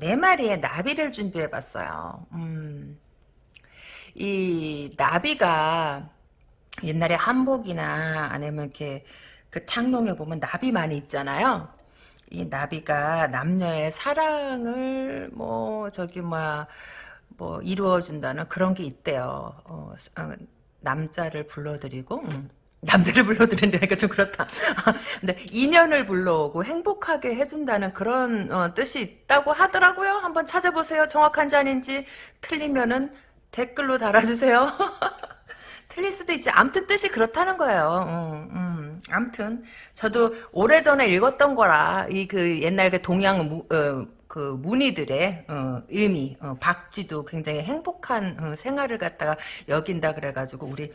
네 마리의 나비를 준비해봤어요. 음, 이 나비가 옛날에 한복이나 아니면 이렇게 그 창롱에 보면 나비 많이 있잖아요. 이 나비가 남녀의 사랑을 뭐 저기 뭐야 뭐 이루어준다는 그런 게 있대요. 어, 어, 남자를 불러들이고 음. 남자를 불러들인다니까 좀 그렇다. 근데 인연을 불러오고 행복하게 해준다는 그런 어, 뜻이 있다고 하더라고요. 한번 찾아보세요. 정확한지 아닌지 틀리면은 댓글로 달아주세요. 틀릴 수도 있지. 암튼 뜻이 그렇다는 거예요. 음, 음. 암튼 저도 오래전에 읽었던 거라 이 그 옛날 그 동양 무, 어, 그 무늬들의 어, 의미 어, 박쥐도 굉장히 행복한 어, 생활을 갖다가 여긴다 그래가지고 우리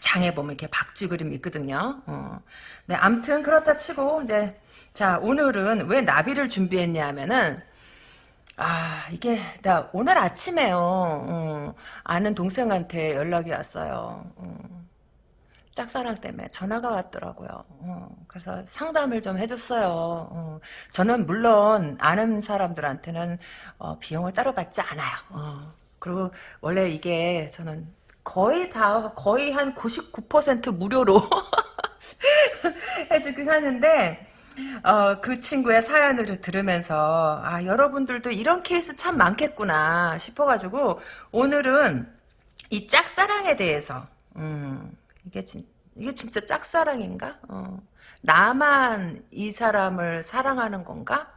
장에 보면 이렇게 박쥐 그림이 있거든요. 어. 네, 암튼 그렇다 치고 이제 자 오늘은 왜 나비를 준비했냐 하면은 아 이게 나 오늘 아침에요 어, 아는 동생한테 연락이 왔어요. 어. 짝사랑 때문에 전화가 왔더라고요. 어, 그래서 상담을 좀 해줬어요. 어, 저는 물론 아는 사람들한테는 어, 비용을 따로 받지 않아요. 어, 그리고 원래 이게 저는 거의 다 거의 한 99% 무료로 해주긴 하는데 어, 그 친구의 사연을 들으면서 아 여러분들도 이런 케이스 참 많겠구나 싶어가지고 오늘은 이 짝사랑에 대해서 음, 이게 진 이게 진짜 짝사랑인가? 어, 나만 이 사람을 사랑하는 건가?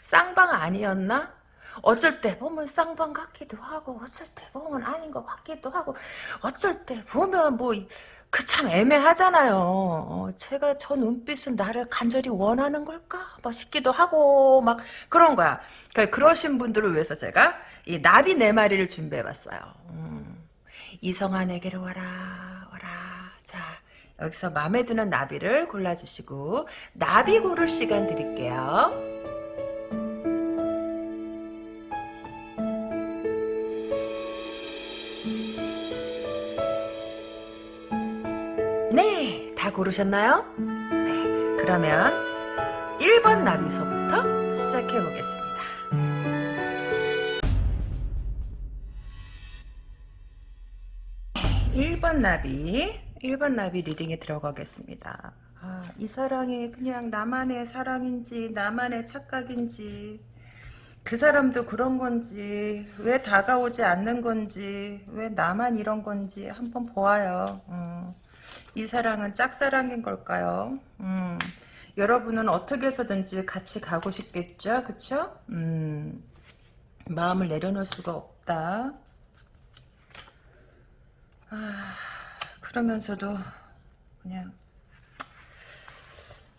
쌍방 아니었나? 어쩔 때 보면 쌍방 같기도 하고 어쩔 때 보면 아닌 것 같기도 하고 어쩔 때 보면 뭐 그 참 애매하잖아요. 어, 제가 저 눈빛은 나를 간절히 원하는 걸까? 막 싶기도 하고 막 그런 거야. 그러니까 그러신 분들을 위해서 제가 이 나비 네 마리를 준비해봤어요. 음, 이성아 내게로 와라 와라. 자 여기서 마음에 드는 나비를 골라주시고 나비 고를 시간 드릴게요. 고르셨나요? 네, 그러면 1번 나비소부터 시작해 보겠습니다. 1번 나비, 1번 나비 리딩에 들어가겠습니다. 아, 이 사랑이 그냥 나만의 사랑인지 나만의 착각인지 그 사람도 그런 건지 왜 다가오지 않는 건지 왜 나만 이런 건지 한번 보아요. 음. 이 사랑은 짝사랑인 걸까요? 음, 여러분은 어떻게 해서든지 같이 가고 싶겠죠? 그쵸? 음, 마음을 내려놓을 수가 없다. 아, 그러면서도 그냥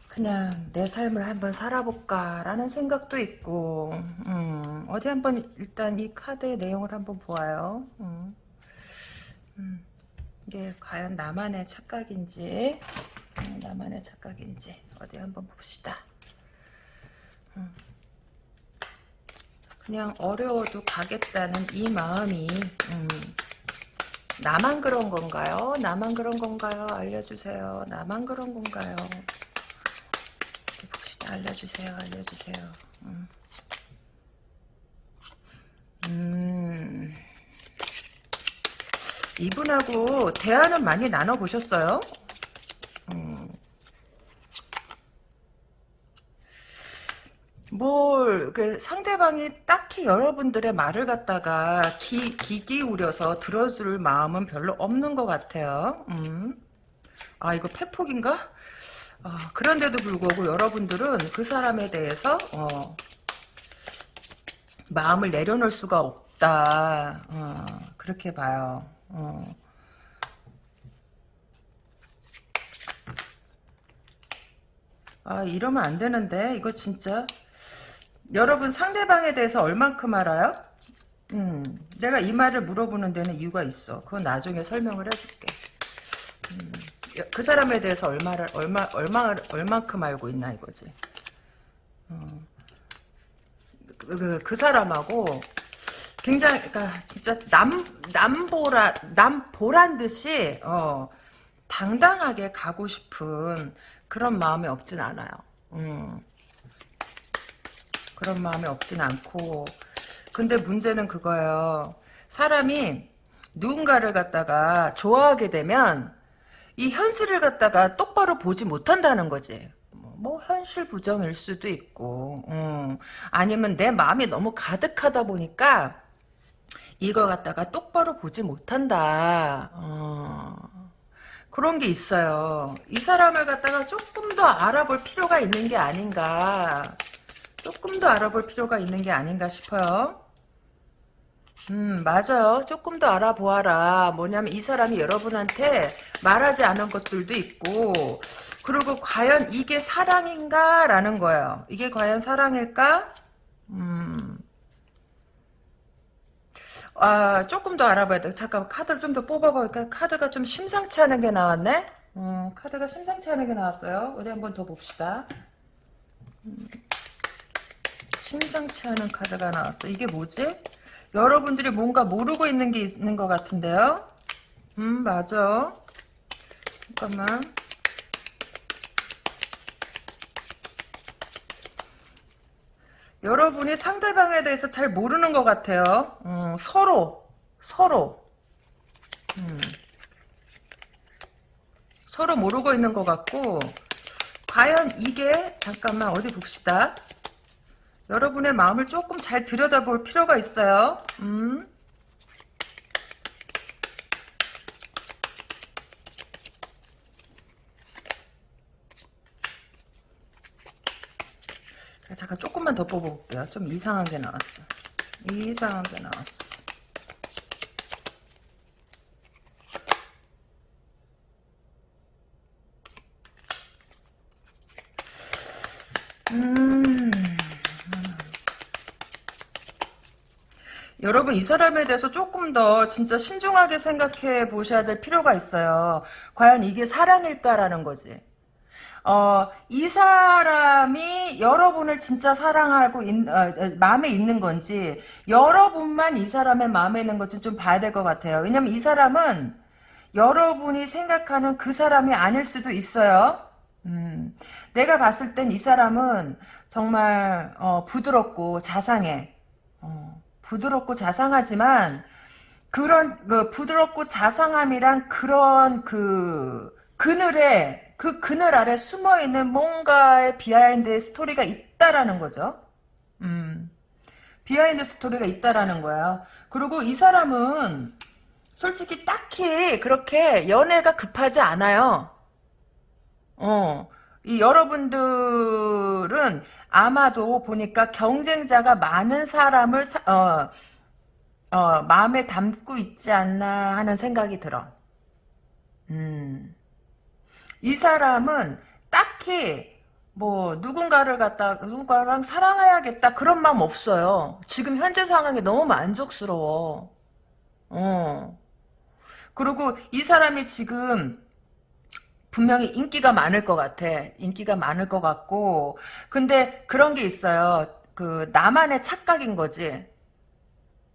그냥 내 삶을 한번 살아볼까라는 생각도 있고 음, 어디 한번 일단 이 카드의 내용을 한번 보아요. 음. 음. 이게 과연 나만의 착각인지 음, 나만의 착각인지 어디 한번 봅시다. 음. 그냥 어려워도 가겠다는 이 마음이 음, 나만 그런 건가요? 나만 그런 건가요? 알려주세요. 나만 그런 건가요? 봅시다. 알려주세요. 알려주세요. 음. 음. 이분하고 대화는 많이 나눠보셨어요? 음. 뭘, 그 상대방이 딱히 여러분들의 말을 갖다가 기, 기 기울여서 들어줄 마음은 별로 없는 것 같아요. 음. 아, 이거 팩폭인가? 아, 그런데도 불구하고 여러분들은 그 사람에 대해서, 어, 마음을 내려놓을 수가 없다. 어, 그렇게 봐요. 어. 아 이러면 안 되는데 이거 진짜 여러분 상대방에 대해서 얼만큼 알아요? 음, 내가 이 말을 물어보는 데는 이유가 있어. 그건 나중에 설명을 해줄게. 음, 그 사람에 대해서 얼마를 얼마 얼마 얼만큼 알고 있나 이거지. 어. 그, 그, 그 사람하고 굉장히 그러니까 진짜 남 남보라 남보란 듯이 어, 당당하게 가고 싶은 그런 마음이 없진 않아요. 음. 그런 마음이 없진 않고 근데 문제는 그거예요. 사람이 누군가를 갖다가 좋아하게 되면 이 현실을 갖다가 똑바로 보지 못한다는 거지. 뭐, 뭐 현실 부정일 수도 있고 음. 아니면 내 마음이 너무 가득하다 보니까 이걸 갖다가 똑바로 보지 못한다. 어. 그런 게 있어요. 이 사람을 갖다가 조금 더 알아볼 필요가 있는 게 아닌가. 조금 더 알아볼 필요가 있는 게 아닌가 싶어요. 음, 맞아요. 조금 더 알아보아라. 뭐냐면 이 사람이 여러분한테 말하지 않은 것들도 있고, 그리고 과연 이게 사랑인가? 라는 거예요. 이게 과연 사랑일까? 음. 아, 조금 더 알아봐야 돼. 잠깐 카드를 좀 더 뽑아볼까? 카드가 좀 심상치 않은 게 나왔네? 음, 카드가 심상치 않은 게 나왔어요. 어디 한번 더 봅시다. 음, 심상치 않은 카드가 나왔어. 이게 뭐지? 여러분들이 뭔가 모르고 있는 게 있는 것 같은데요? 음, 맞아. 잠깐만. 여러분이 상대방에 대해서 잘 모르는 것 같아요. 음, 서로, 서로. 음. 서로 모르고 있는 것 같고, 과연 이게, 잠깐만, 어디 봅시다. 여러분의 마음을 조금 잘 들여다볼 필요가 있어요. 음. 잠깐 조금만 더 뽑아볼게요. 좀 이상한 게 나왔어. 이상한 게 나왔어. 음. 여러분 이 사람에 대해서 조금 더 진짜 신중하게 생각해 보셔야 될 필요가 있어요. 과연 이게 사랑일까라는 거지. 어, 이 사람이 여러분을 진짜 사랑하고 있, 어, 마음에 있는 건지 여러분만 이 사람의 마음에 있는 건지 좀 봐야 될 것 같아요. 왜냐면 이 사람은 여러분이 생각하는 그 사람이 아닐 수도 있어요. 음, 내가 봤을 땐 이 사람은 정말 어, 부드럽고 자상해. 어, 부드럽고 자상하지만 그런 그 부드럽고 자상함이란 그런 그 그늘에 그 그늘 아래 숨어 있는 뭔가의 behind story가 있다라는 거죠. 음. behind story가 있다라는 거야. 그리고 이 사람은 솔직히 딱히 그렇게 연애가 급하지 않아요. 어. 이 여러분들은 아마도 보니까 경쟁자가 많은 사람을 사, 어, 어, 마음에 담고 있지 않나 하는 생각이 들어. 음. 이 사람은 딱히 뭐 누군가를 갖다 누군가랑 사랑해야겠다 그런 마음 없어요. 지금 현재 상황이 너무 만족스러워. 어. 그리고 이 사람이 지금 분명히 인기가 많을 것 같아. 인기가 많을 것 같고 근데 그런 게 있어요. 그 나만의 착각인 거지.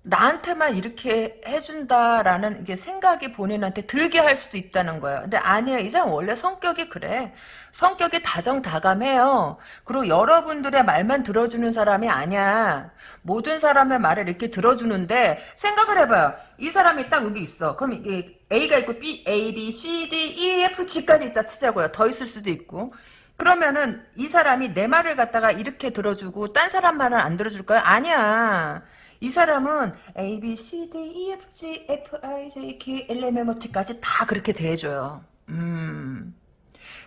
나한테만 이렇게 해준다라는 게 생각이 본인한테 들게 할 수도 있다는 거예요. 근데 아니에요. 이 사람 원래 성격이 그래. 성격이 다정다감해요. 그리고 여러분들의 말만 들어주는 사람이 아니야. 모든 사람의 말을 이렇게 들어주는데 생각을 해봐요. 이 사람이 딱 여기 있어. 그럼 이게 A가 있고 B, A, B, C, D, E, F, G까지 있다 치자고요. 더 있을 수도 있고. 그러면은 이 사람이 내 말을 갖다가 이렇게 들어주고 딴 사람 말은 안 들어줄까요? 아니야. 이 사람은 A, B, C, D, E, F, G, F, I, J, K, L, M, N, O, T까지 다 그렇게 대해줘요. 음.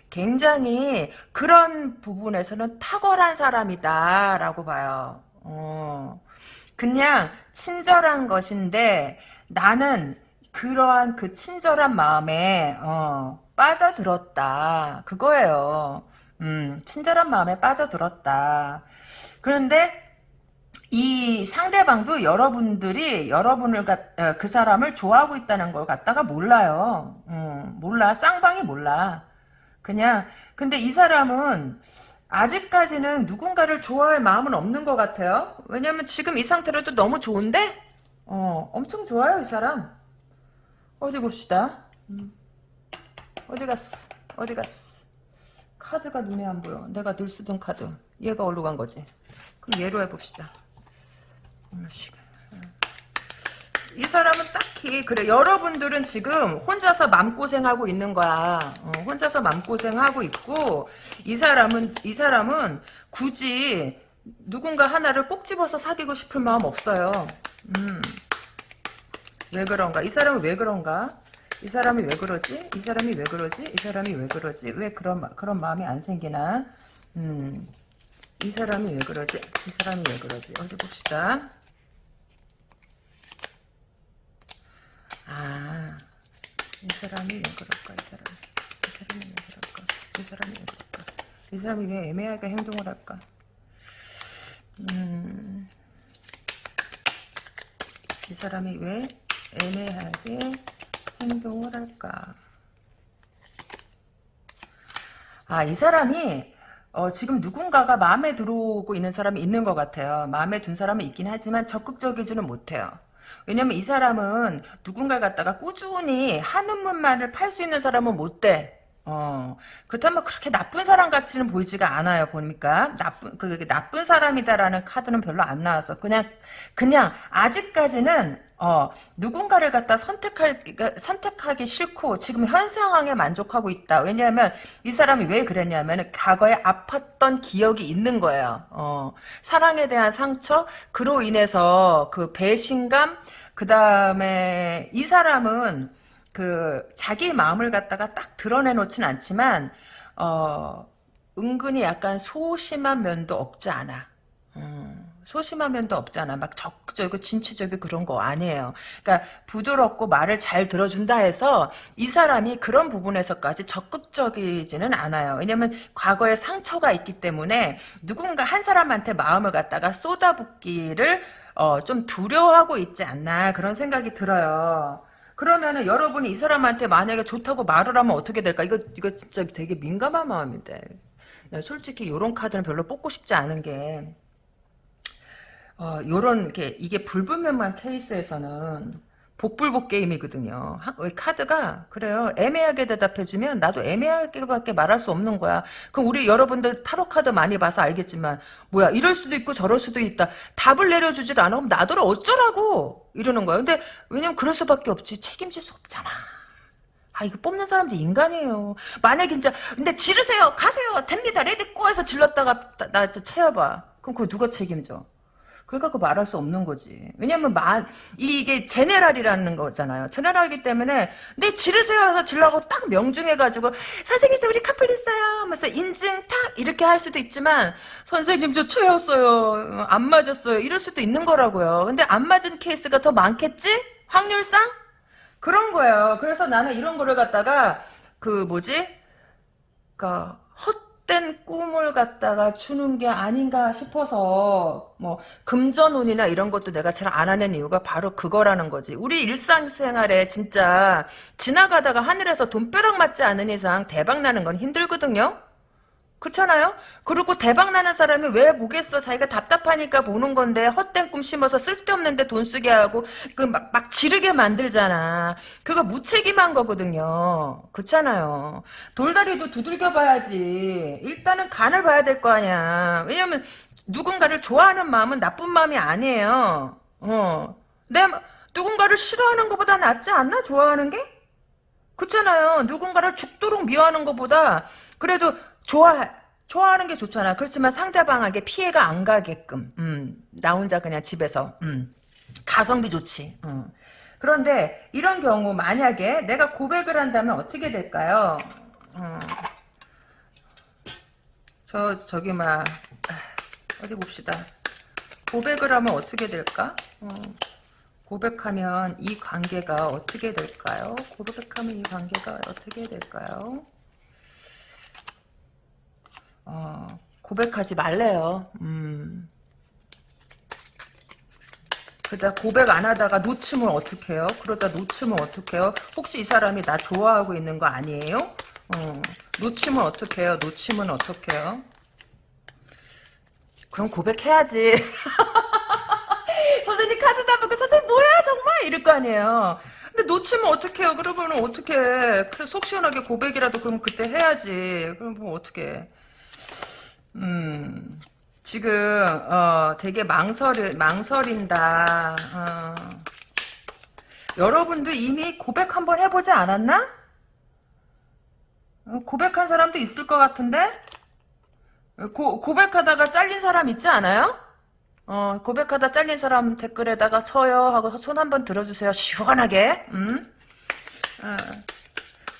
굉장히 그런 부분에서는 탁월한 사람이다라고 봐요. 어. 그냥 친절한 것인데 나는 그러한 그 친절한 마음에 어, 빠져들었다. 그거예요. 음, 친절한 마음에 빠져들었다. 그런데 이 상대방도 여러분들이 여러분을 어, 그 사람을 좋아하고 있다는 걸 갖다가 몰라요. 음, 몰라. 쌍방이 몰라. 그냥 근데 이 사람은 아직까지는 누군가를 좋아할 마음은 없는 것 같아요. 왜냐면 지금 이 상태로도 너무 좋은데 어, 엄청 좋아요 이 사람. 어디 봅시다. 음. 어디 갔어? 어디 갔어? 카드가 눈에 안 보여. 내가 늘 쓰던 카드. 얘가 어디로 간 거지? 그럼 얘로 해봅시다. 이 사람은 딱히 그래 여러분들은 지금 혼자서 맘고생하고 있는 거야. 어, 혼자서 맘고생하고 있고 이 사람은 이 사람은 굳이 누군가 하나를 꼭 집어서 사귀고 싶을 마음 없어요. 음. 왜 그런가? 이 사람은 왜 그런가? 이 사람이 왜 그러지? 이 사람이 왜 그러지? 이 사람이 왜 그러지? 왜 그런 마- 그런 마음이 안 생기나? 음. 이 사람이 왜 그러지? 이 사람이 왜 그러지? 어디 봅시다 아, 이 사람이 왜 그럴까, 이 사람. 이 사람이 왜 그럴까, 이 사람이 왜 그럴까. 이 사람이 왜 애매하게 행동을 할까. 음, 이 사람이 왜 애매하게 행동을 할까. 아, 이 사람이 어, 지금 누군가가 마음에 들어오고 있는 사람이 있는 것 같아요. 마음에 든 사람은 있긴 하지만 적극적이지는 못해요. 왜냐면 이 사람은 누군가를 갖다가 꾸준히 한은문만을 팔 수 있는 사람은 못 돼. 어, 그렇다면 그렇게 나쁜 사람 같이는 보이지가 않아요, 보니까. 나쁜, 그, 그 나쁜 사람이다라는 카드는 별로 안 나와서. 그냥, 그냥, 아직까지는, 어, 누군가를 갖다 선택할, 그러니까 선택하기 싫고, 지금 현 상황에 만족하고 있다. 왜냐하면, 이 사람이 왜 그랬냐면, 과거에 아팠던 기억이 있는 거예요. 어, 사랑에 대한 상처, 그로 인해서 그 배신감, 그 다음에, 이 사람은, 그 자기 마음을 갖다가 딱 드러내놓진 않지만 어 은근히 약간 소심한 면도 없지 않아. 음, 소심한 면도 없잖아. 막 적극적이고 진취적이고 그런 거 아니에요. 그러니까 부드럽고 말을 잘 들어준다 해서 이 사람이 그런 부분에서까지 적극적이지는 않아요. 왜냐면 과거에 상처가 있기 때문에 누군가 한 사람한테 마음을 갖다가 쏟아붓기를 어, 좀 두려워하고 있지 않나 그런 생각이 들어요. 그러면은 여러분이 이 사람한테 만약에 좋다고 말을 하면 어떻게 될까? 이거 이거 진짜 되게 민감한 마음인데. 나 솔직히 이런 카드는 별로 뽑고 싶지 않은 게 어, 요런 게 이게 불분명한 케이스에서는 복불복 게임이거든요. 카드가 그래요. 애매하게 대답해주면 나도 애매하게밖에 말할 수 없는 거야. 그럼 우리 여러분들 타로 카드 많이 봐서 알겠지만 뭐야 이럴 수도 있고 저럴 수도 있다. 답을 내려주질 않아. 그럼 나더러 어쩌라고 이러는 거야. 근데 왜냐면 그럴 수밖에 없지. 책임질 수 없잖아. 아 이거 뽑는 사람도 인간이에요. 만약에 진짜 근데 지르세요 가세요 됩니다 ready go 해서 질렀다가 나, 나 차여봐. 그럼 그거 누가 책임져? 그러니까 그 말할 수 없는 거지. 왜냐면 말 이게 general이라는 거잖아요. general이기 때문에 내 지르세요 해서 질라고 딱 명중해가지고 선생님 저 우리 커플 있어요 하면서 인증 탁 이렇게 할 수도 있지만 선생님 저 채였어요 안 맞았어요 이럴 수도 있는 거라고요. 근데 안 맞은 케이스가 더 많겠지? 확률상? 그런 거예요. 그래서 나는 이런 거를 갖다가 그 뭐지? 그니까 헛 된 꿈을 갖다가 주는 게 아닌가 싶어서 뭐 금전운이나 이런 것도 내가 잘 안 하는 이유가 바로 그거라는 거지. 우리 일상생활에 진짜 지나가다가 하늘에서 돈벼락 맞지 않은 이상 대박 나는 건 힘들거든요. 그렇잖아요? 그리고 대박 나는 사람이 왜 보겠어? 자기가 답답하니까 보는 건데 헛된 꿈 심어서 쓸데없는데 돈 쓰게 하고 그막 막 지르게 만들잖아. 그거 무책임한 거거든요. 그렇잖아요. 돌다리도 두들겨 봐야지. 일단은 간을 봐야 될 거 아니야. 왜냐면 누군가를 좋아하는 마음은 나쁜 마음이 아니에요. 어. 내 마- 누군가를 싫어하는 것보다 낫지 않나? 좋아하는 게? 그렇잖아요. 누군가를 죽도록 미워하는 것보다 그래도 좋아 좋아하는 게 좋잖아. 그렇지만 상대방에게 피해가 안 가게끔. 음, 나 혼자 그냥 집에서 음, 가성비 좋지. 음. 그런데 이런 경우 만약에 내가 고백을 한다면 어떻게 될까요? 어, 저 저기 막 아, 어디 봅시다. 고백을 하면 어떻게 될까? 어, 고백하면 이 관계가 어떻게 될까요? 고백하면 이 관계가 어떻게 될까요? 어, 고백하지 말래요. 음. 그러다 고백 안 하다가 놓치면 어떡해요? 그러다 놓치면 어떡해요? 혹시 이 사람이 나 좋아하고 있는 거 아니에요? 어, 놓치면 어떡해요? 놓치면 어떡해요? 그럼 고백해야지. 선생님 카드 다 보고 선생님 뭐야 정말 이럴 거 아니에요. 근데 놓치면 어떡해요? 그러면 어떡해. 그래, 속 시원하게 고백이라도 그럼 그때 해야지. 그럼 뭐 어떡해. 음, 지금, 어, 되게 망설, 망설인다. 어. 여러분도 이미 고백 한번 해보지 않았나? 어, 고백한 사람도 있을 것 같은데? 고, 고백하다가 잘린 사람 있지 않아요? 어, 고백하다 잘린 사람 댓글에다가 쳐요 하고 손 한번 들어주세요. 시원하게. 음? 어.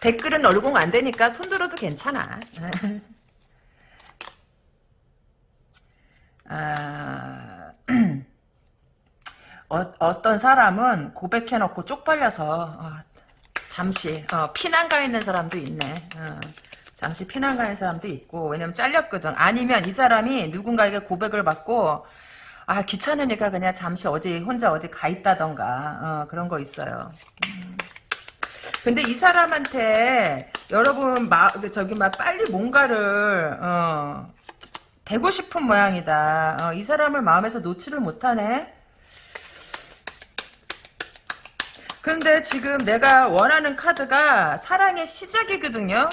댓글은 얼공 안 되니까 손 들어도 괜찮아. 아, 어, 떤 사람은 고백해놓고 쪽팔려서 어, 잠시 어, 피난 가 있는 사람도 있네. 어, 잠시 피난 가 있는 사람도 있고 왜냐면 잘렸거든. 아니면 이 사람이 누군가에게 고백을 받고 아 귀찮으니까 그냥 잠시 어디 혼자 어디 가 있다던가 어, 그런 거 있어요. 음. 근데 이 사람한테 여러분 마, 저기 막 빨리 뭔가를 어, 되고 싶은 모양이다. 어, 이 사람을 마음에서 놓지를 못하네. 근데 지금 내가 원하는 카드가 사랑의 시작이거든요.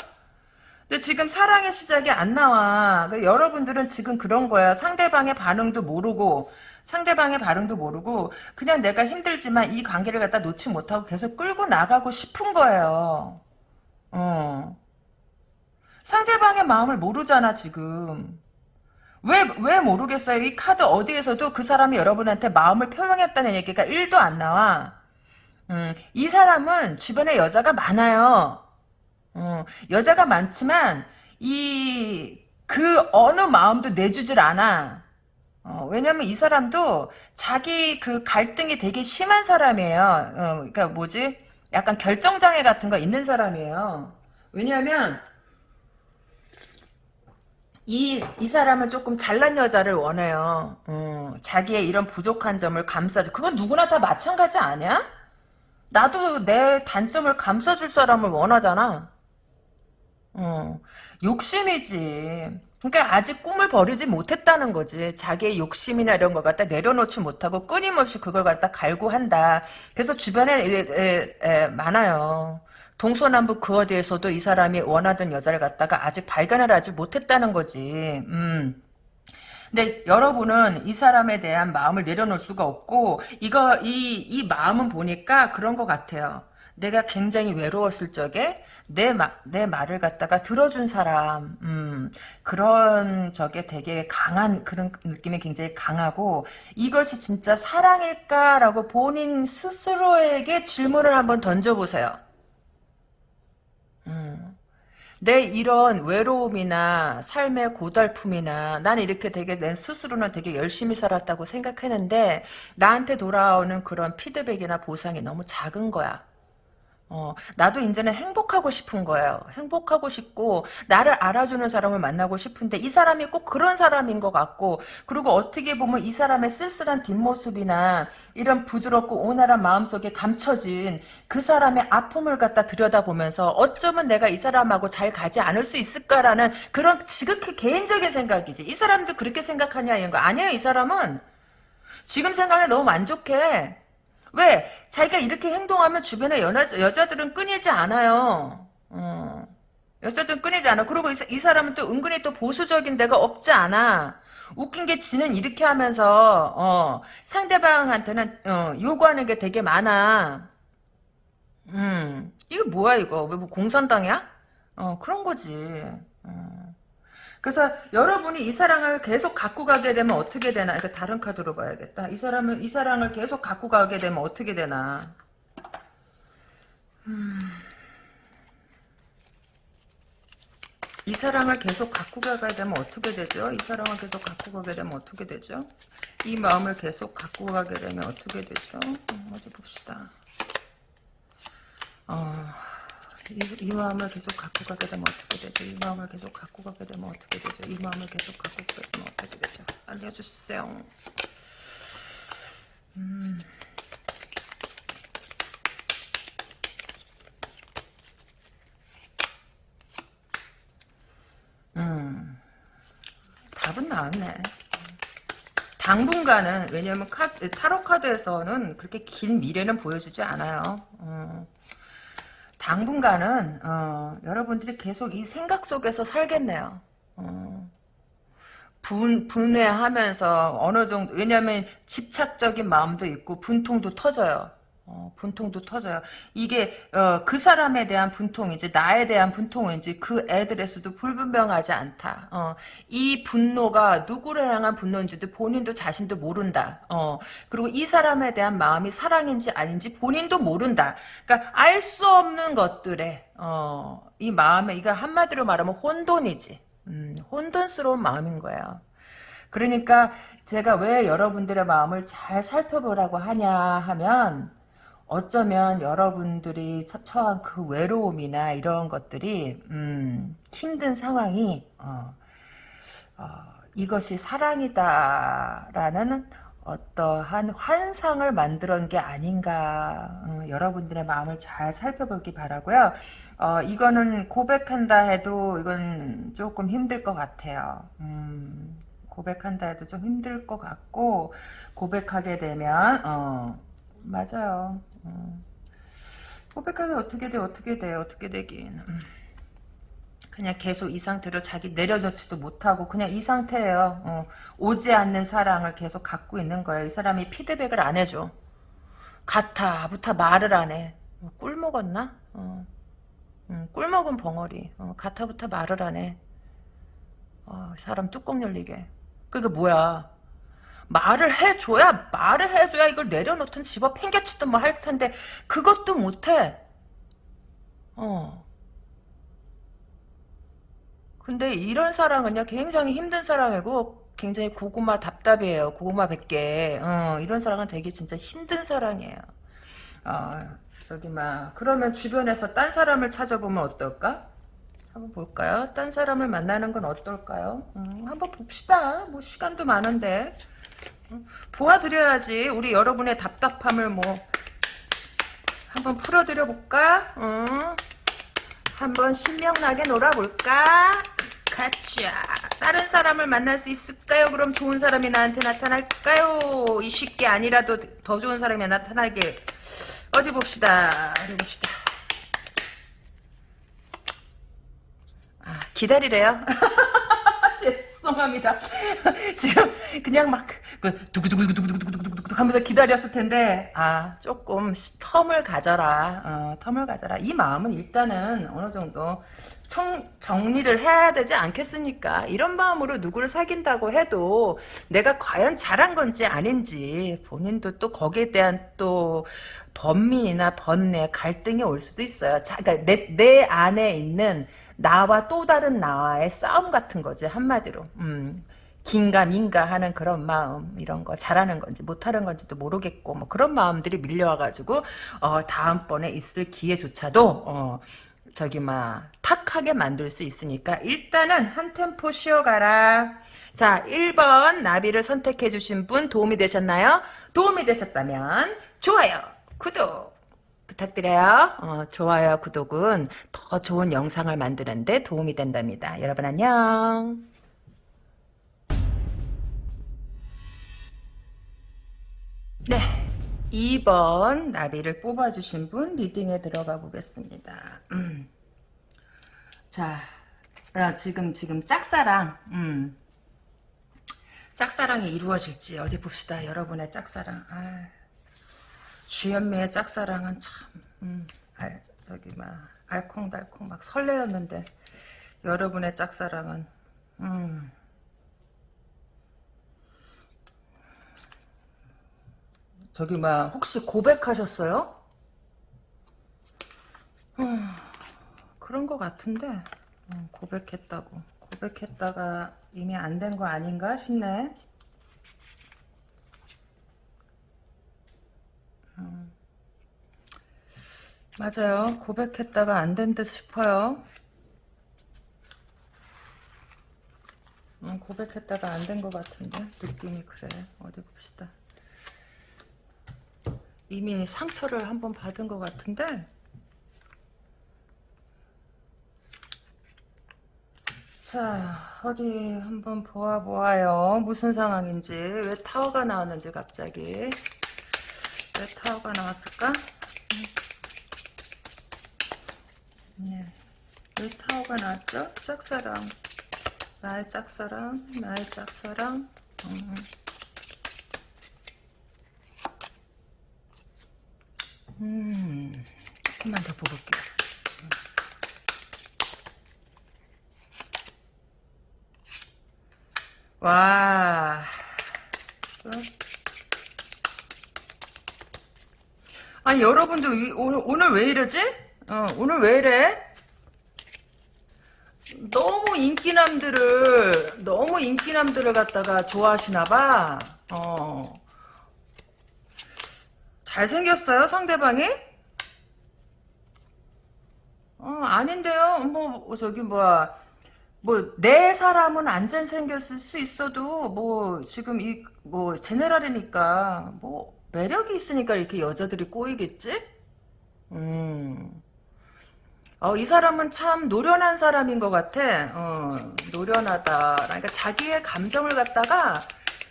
근데 지금 사랑의 시작이 안 나와. 그 여러분들은 지금 그런 거야. 상대방의 반응도 모르고 상대방의 반응도 모르고 그냥 내가 힘들지만 이 관계를 갖다 놓지 못하고 계속 끌고 나가고 싶은 거예요. 어. 상대방의 마음을 모르잖아 지금. 왜, 왜 모르겠어요? 이 카드 어디에서도 그 사람이 여러분한테 마음을 표명했다는 얘기가 1도 안 나와. 음, 이 사람은 주변에 여자가 많아요. 어, 여자가 많지만 이 그 어느 마음도 내주질 않아. 어, 왜냐면 이 사람도 자기 그 갈등이 되게 심한 사람이에요. 어, 그러니까 뭐지? 약간 결정장애 같은 거 있는 사람이에요. 왜냐하면 이, 이 사람은 조금 잘난 여자를 원해요. 어, 자기의 이런 부족한 점을 감싸줘. 그건 누구나 다 마찬가지 아니야? 나도 내 단점을 감싸줄 사람을 원하잖아. 어, 욕심이지. 그러니까 아직 꿈을 버리지 못했다는 거지. 자기의 욕심이나 이런 걸 갖다 내려놓지 못하고 끊임없이 그걸 갖다 갈구한다. 그래서 주변에 에, 에, 에, 많아요. 동서남북 그 어디에서도 이 사람이 원하던 여자를 갖다가 아직 발견을 하지 못했다는 거지. 음. 근데 여러분은 이 사람에 대한 마음을 내려놓을 수가 없고 이거 이 이 마음은 보니까 그런 것 같아요. 내가 굉장히 외로웠을 적에 내, 마, 내 말을 갖다가 들어준 사람, 음, 그런 적에 되게 강한, 그런 느낌이 굉장히 강하고, 이것이 진짜 사랑일까라고 본인 스스로에게 질문을 한번 던져보세요. 음. 내 이런 외로움이나 삶의 고달픔이나 나는 이렇게 되게 내 스스로는 되게 열심히 살았다고 생각했는데 나한테 돌아오는 그런 피드백이나 보상이 너무 작은 거야. 어, 나도 이제는 행복하고 싶은 거예요. 행복하고 싶고 나를 알아주는 사람을 만나고 싶은데 이 사람이 꼭 그런 사람인 것 같고 그리고 어떻게 보면 이 사람의 쓸쓸한 뒷모습이나 이런 부드럽고 온화한 마음속에 감춰진 그 사람의 아픔을 갖다 들여다보면서 어쩌면 내가 이 사람하고 잘 가지 않을 수 있을까라는 그런 지극히 개인적인 생각이지. 이 사람도 그렇게 생각하냐 이런 거 아니에요. 이 사람은 지금 생각에 너무 만족해. 왜? 자기가 이렇게 행동하면 주변에 여자, 여자들은 끊이지 않아요. 어. 여자들은 끊이지 않아. 그리고 이, 이, 사람은 또 은근히 또 보수적인 데가 없지 않아. 웃긴 게 지는 이렇게 하면서 어, 상대방한테는 어, 요구하는 게 되게 많아. 음, 이거 뭐야 이거? 왜 뭐 공산당이야? 어, 그런 거지. 어. 그래서 여러분이 이 사랑을 계속 갖고 가게 되면 어떻게 되나? 이거 다른 카드로 봐야겠다. 이 사람은 이 사랑을 계속 갖고 가게 되면 어떻게 되나? 음. 이 사랑을 계속 갖고 가게 되면 어떻게 되죠? 이 사랑을 계속 갖고 가게 되면 어떻게 되죠? 이 마음을 계속 갖고 가게 되면 어떻게 되죠? 음, 어디 봅시다. 어... 이, 이 마음을 계속 갖고 가게 되면 어떻게 되죠? 이 마음을 계속 갖고 가게 되면 어떻게 되죠? 이 마음을 계속 갖고 가게 되면 어떻게 되죠? 알려주세요. 음. 음. 답은 나왔네. 당분간은 왜냐면 카드, 타로 카드에서는 그렇게 긴 미래는 보여주지 않아요. 어. 당분간은 어, 여러분들이 계속 이 생각 속에서 살겠네요. 어. 분, 분해하면서 어느 정도 왜냐면 집착적인 마음도 있고 분통도 터져요. 어, 분통도 터져요. 이게 어, 그 사람에 대한 분통인지 나에 대한 분통인지 그 애들에서도 불분명하지 않다. 어, 이 분노가 누구를 향한 분노인지도 본인도 자신도 모른다. 어, 그리고 이 사람에 대한 마음이 사랑인지 아닌지 본인도 모른다. 그러니까 알 수 없는 것들에 어, 이 마음에 이거 한마디로 말하면 혼돈이지. 음, 혼돈스러운 마음인 거예요. 그러니까 제가 왜 여러분들의 마음을 잘 살펴보라고 하냐 하면 어쩌면 여러분들이 처한 그 외로움이나 이런 것들이 음, 힘든 상황이 어, 어, 이것이 사랑이다라는 어떠한 환상을 만들어낸 게 아닌가 어, 여러분들의 마음을 잘 살펴보기 바라고요. 어, 이거는 고백한다 해도 이건 조금 힘들 것 같아요. 음, 고백한다 해도 좀 힘들 것 같고 고백하게 되면 어, 맞아요. 음. 고백하면 어떻게 돼 어떻게 돼 어떻게 되긴 음. 그냥 계속 이 상태로 자기 내려놓지도 못하고 그냥 이 상태예요. 어, 오지 않는 사랑을 계속 갖고 있는 거예요. 이 사람이 피드백을 안 해줘. 같아 부터 말을 안 해. 어, 꿀 먹었나? 어. 음, 꿀 먹은 벙어리. 어, 같아 부터 말을 안 해. 어, 사람 뚜껑 열리게. 그게 뭐야? 말을 해줘야 말을 해줘야 이걸 내려놓든 집어 팽개치든 뭐 할 텐데 그것도 못해. 어. 근데 이런 사랑은요 굉장히 힘든 사랑이고 굉장히 고구마 답답이에요. 고구마 100개. 어, 이런 사랑은 되게 진짜 힘든 사랑이에요. 어, 저기 막 그러면 주변에서 딴 사람을 찾아보면 어떨까? 한번 볼까요? 딴 사람을 만나는 건 어떨까요? 음, 한번 봅시다. 뭐 시간도 많은데. 보아드려야지 우리 여러분의 답답함을 뭐 한번 풀어드려 볼까? 응? 한번 신명나게 놀아볼까? 가자 다른 사람을 만날 수 있을까요? 그럼 좋은 사람이 나한테 나타날까요? 이 쉽게 아니라도 더 좋은 사람이 나타나게 어디 봅시다 어디 봅시다 아 기다리래요 죄송합니다. 지금 그냥 막그 두구두구두구두구두구두구 하면서 기다렸을 텐데 아 조금 텀을 가져라. 어, 텀을 가져라. 이 마음은 일단은 어느 정도 청, 정리를 해야 되지 않겠습니까? 이런 마음으로 누구를 사귄다고 해도 내가 과연 잘한 건지 아닌지 본인도 또 거기에 대한 또 번민이나 번뇌, 갈등이 올 수도 있어요. 자, 그러니까 내, 내 안에 있는 나와 또 다른 나와의 싸움 같은 거지 한마디로. 음, 긴가 민가 하는 그런 마음 이런 거 잘하는 건지 못하는 건지도 모르겠고 뭐 그런 마음들이 밀려와가지고 어, 다음번에 있을 기회조차도 어, 저기 막 탁하게 만들 수 있으니까 일단은 한 템포 쉬어가라. 자 1번 나비를 선택해 주신 분 도움이 되셨나요? 도움이 되셨다면 좋아요 구독 부탁드려요. 어, 좋아요, 구독은 더 좋은 영상을 만드는데 도움이 된답니다. 여러분 안녕. 네. 2번 나비를 뽑아주신 분 리딩에 들어가 보겠습니다. 음. 자, 나 지금 지금 짝사랑, 음. 짝사랑이 이루어질지 어디 봅시다. 여러분의 짝사랑. 아. 주현미의 짝사랑은 참, 음, 알, 저기, 막, 알콩달콩 막 설레었는데, 여러분의 짝사랑은, 음, 저기, 막, 혹시 고백하셨어요? 음, 그런 것 같은데, 음, 고백했다고. 고백했다가 이미 안 된 거 아닌가 싶네. 음. 맞아요. 고백했다가 안 된 듯 싶어요. 음, 고백했다가 안 된 것 같은데 느낌이 그래. 어디 봅시다. 이미 상처를 한번 받은 것 같은데 자, 어디 한번 보아보아요. 무슨 상황인지. 왜 타워가 나왔는지 갑자기. 왜 타워가 나왔을까? 네. 왜 타워가 나왔죠? 짝사랑. 나의 짝사랑, 나의 짝사랑. 음. 음, 조금만 더 볼게요. 와. 어? 아니 여러분들 이- 오늘 오늘 왜 이러지? 어, 오늘 왜 이래? 너무 인기남들을 너무 인기남들을 갖다가 좋아하시나봐. 어. 잘생겼어요 상대방이? 어 아닌데요. 뭐 저기 뭐야. 뭐 내 사람은 안 잘생겼을 수 있어도 뭐 지금 이 뭐 제네랄이니까 뭐 매력이 있으니까 이렇게 여자들이 꼬이겠지? 음. 어, 이 사람은 참 노련한 사람인 것 같아. 어, 노련하다. 그러니까 자기의 감정을 갖다가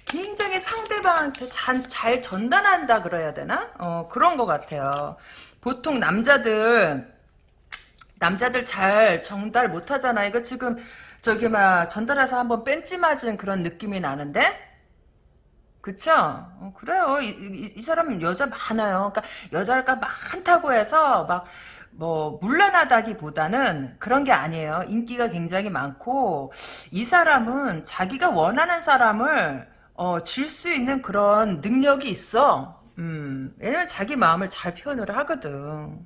굉장히 상대방한테 잘, 잘 전달한다 그래야 되나? 어, 그런 것 같아요. 보통 남자들 남자들 잘 전달 못 하잖아. 이거 지금 저기 막 전달해서 한번 뺀지 맞은 그런 느낌이 나는데? 그쵸? 어, 그래요. 이, 이, 이 사람은 여자 많아요. 그러니까 여자가 많다고 해서 막 뭐 물란하다기보다는 그런 게 아니에요. 인기가 굉장히 많고 이 사람은 자기가 원하는 사람을 어, 줄수 있는 그런 능력이 있어. 음, 왜냐면 자기 마음을 잘 표현을 하거든.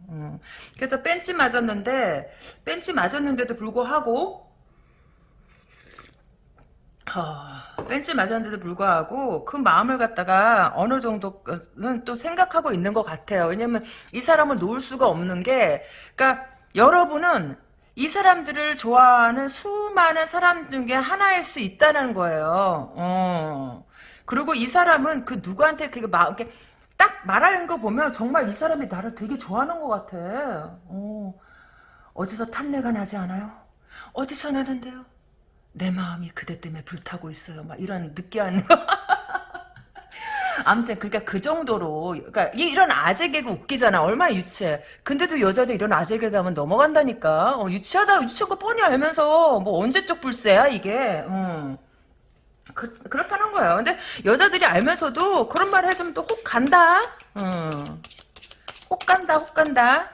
음. 그래서 벤치 맞았는데, 벤치 맞았는데도 불구하고, 어, 벤치 맞았는데도 불구하고 그 마음을 갖다가 어느 정도는 또 생각하고 있는 것 같아요. 왜냐면 이 사람을 놓을 수가 없는 게, 그러니까 여러분은 이 사람들을 좋아하는 수많은 사람 중에 하나일 수 있다는 거예요. 어. 그리고 이 사람은 그 누구한테 그게 막 이렇게 딱 말하는 거 보면 정말 이 사람이 나를 되게 좋아하는 것 같아. 어. 어디서 탄내가 나지 않아요? 어디서 나는데요? 내 마음이 그대 때문에 불타고 있어요. 막 이런 느끼한. 아무튼 그러니까 그 정도로 그러니까 이- 이런 아재 개그 웃기잖아. 얼마나 유치해. 근데도 여자들 이런 아재 개그 하면 넘어간다니까. 어, 유치하다 유치한 거 뻔히 알면서 뭐 언제적 불새야 이게. 음. 그, 그렇다는 거예요. 근데 여자들이 알면서도 그런 말 해주면 또 혹 간다. 음. 혹 간다, 혹 간다.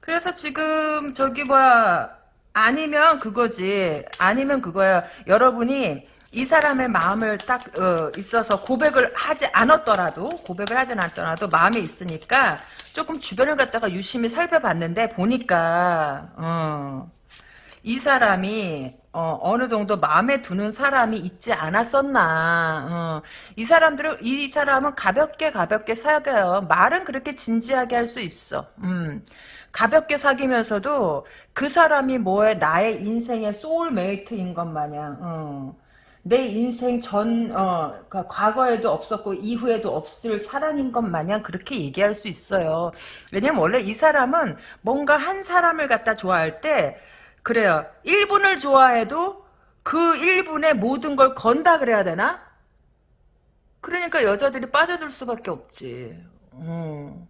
그래서 지금 저기 뭐야 아니면 그거지. 아니면 그거야. 여러분이 이 사람의 마음을 딱 어, 있어서 고백을 하지 않았더라도 고백을 하지 않았더라도 마음에 있으니까 조금 주변을 갖다가 유심히 살펴봤는데 보니까 어, 이 사람이 어, 느 정도 마음에 두는 사람이 있지 않았었나. 어, 이 사람들은 이 사람은 가볍게 가볍게 사귀어요. 말은 그렇게 진지하게 할 수 있어. 음. 가볍게 사귀면서도 그 사람이 뭐에 나의 인생의 소울메이트인 것 마냥 어. 내 인생 전 어, 그러니까 과거에도 없었고 이후에도 없을 사랑인 것 마냥 그렇게 얘기할 수 있어요. 왜냐면 원래 이 사람은 뭔가 한 사람을 갖다 좋아할 때 그래요. 1분을 좋아해도 그 1분의 모든 걸 건다 그래야 되나? 그러니까 여자들이 빠져들 수밖에 없지. 어.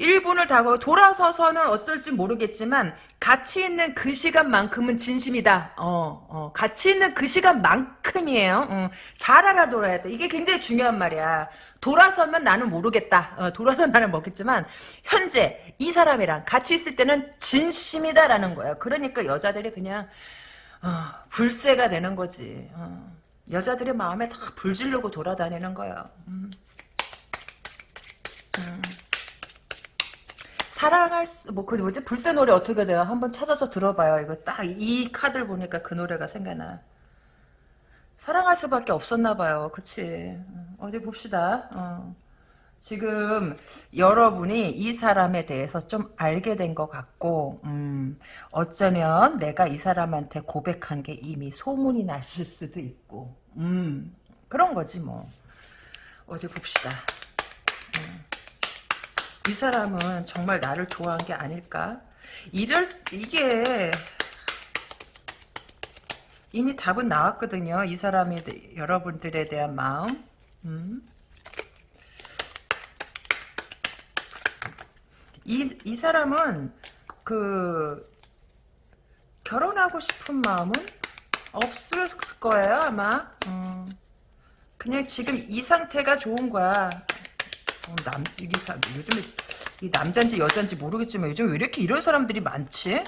1분을 다고 돌아서서는 어떨지 모르겠지만 가치 있는 그 시간만큼은 진심이다. 어, 어, 가치 있는 그 시간만큼이에요. 어, 잘 알아둬야 돼. 이게 굉장히 중요한 말이야. 돌아서면 나는 모르겠다. 어, 돌아서 나는 먹겠지만 현재 이 사람이랑 같이 있을 때는 진심이다라는 거야. 그러니까 여자들이 그냥 어, 불새가 되는 거지. 어, 여자들의 마음에 다 불지르고 돌아다니는 거야. 음. 음. 사랑할 수, 뭐, 그 뭐지? 불새 노래 어떻게 돼요? 한번 찾아서 들어봐요. 이거 딱 이 카드를 보니까 그 노래가 생각나. 사랑할 수밖에 없었나 봐요. 그치? 어디 봅시다. 어. 지금 여러분이 이 사람에 대해서 좀 알게 된 것 같고, 음, 어쩌면 내가 이 사람한테 고백한 게 이미 소문이 났을 수도 있고, 음, 그런 거지 뭐. 어디 봅시다. 이 사람은 정말 나를 좋아한 게 아닐까? 이럴 이게 이미 답은 나왔거든요. 이 사람에 대, 여러분들에 대한 마음. 음. 이, 이 사람은 그 결혼하고 싶은 마음은 없을 거예요 아마 음. 그냥 지금 이 상태가 좋은 거야 어, 남 이게 사, 요즘에 이 남잔지 여잔지 모르겠지만 요즘 왜 이렇게 이런 사람들이 많지?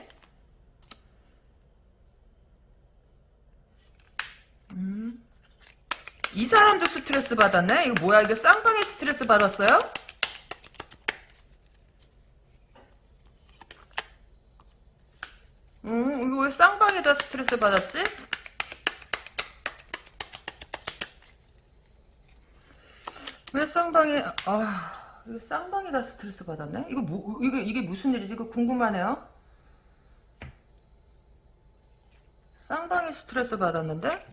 음. 이 사람도 스트레스 받았네? 이거 뭐야 이거 쌍방에 스트레스 받았어요? 음, 이거 왜 쌍방에다 스트레스 받았지? 왜 쌍방에, 아, 이거 쌍방에다 스트레스 받았네? 이거 뭐, 이게, 이게 무슨 일이지? 이거 궁금하네요? 쌍방에 스트레스 받았는데?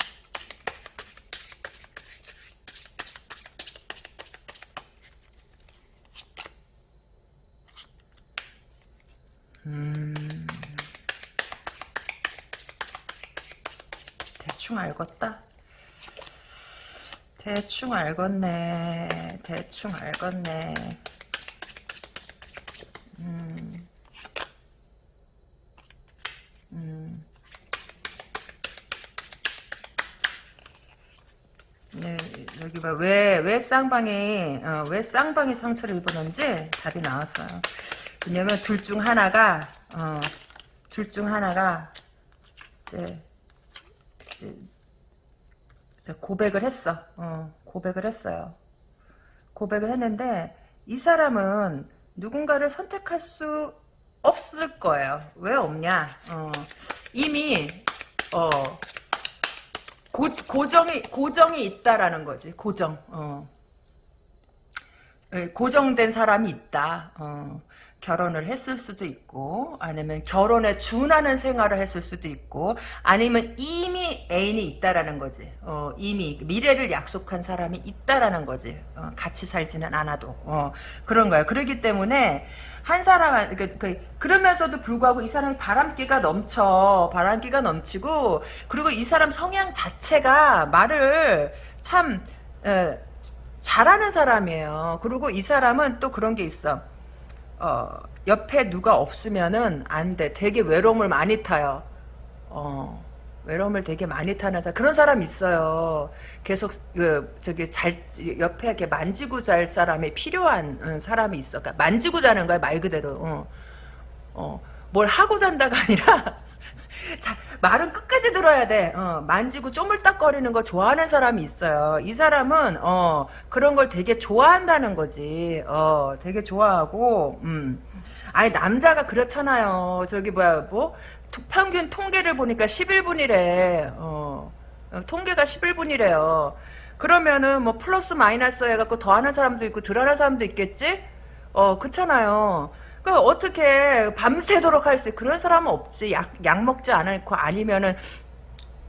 음. 대충 알겠다. 대충 알겠네. 대충 알겠네. 음. 음. 네, 여기 봐. 왜, 왜 쌍방이, 어, 왜 쌍방이 상처를 입었는지 답이 나왔어요. 왜냐면 둘 중 하나가, 어, 둘 중 하나가, 이제, 고백을 했어. 어, 고백을 했어요. 고백을 했는데 이 사람은 누군가를 선택할 수 없을 거예요. 왜 없냐? 어, 이미 어, 고, 고정이 고정이 있다라는 거지. 고정. 어. 예, 고정된 사람이 있다. 어. 결혼을 했을 수도 있고 아니면 결혼에 준하는 생활을 했을 수도 있고 아니면 이미 애인이 있다라는 거지. 어, 이미 미래를 약속한 사람이 있다라는 거지. 어, 같이 살지는 않아도. 어, 그런 거야. 그렇기 때문에 한 사람 그, 그, 그러면서도 불구하고 이 사람이 바람기가 넘쳐 바람기가 넘치고 그리고 이 사람 성향 자체가 말을 참 에, 잘하는 사람이에요. 그리고 이 사람은 또 그런 게 있어 어, 옆에 누가 없으면은 안 돼. 되게 외로움을 많이 타요. 어, 외로움을 되게 많이 타는 사람. 그런 사람 있어요. 계속, 그, 저기, 잘, 옆에 이렇게 만지고 잘 사람이 필요한 어, 사람이 있어. 그러니까 만지고 자는 거야, 말 그대로. 어, 어, 뭘 하고 잔다가 아니라, 자, 말은 끝까지 들어야 돼. 어, 만지고 쪼물딱거리는 거 좋아하는 사람이 있어요. 이 사람은 어, 그런 걸 되게 좋아한다는 거지. 어, 되게 좋아하고 음. 아니 남자가 그렇잖아요. 저기 뭐야 뭐 평균 통계를 보니까 11분이래. 어, 어, 통계가 11분이래요. 그러면은 뭐 플러스 마이너스 해갖고 더하는 사람도 있고 덜하는 사람도 있겠지? 어, 그렇잖아요. 그 어떻게 밤새도록 할 수 그런 사람은 없지. 약, 약 먹지 않고 아니면은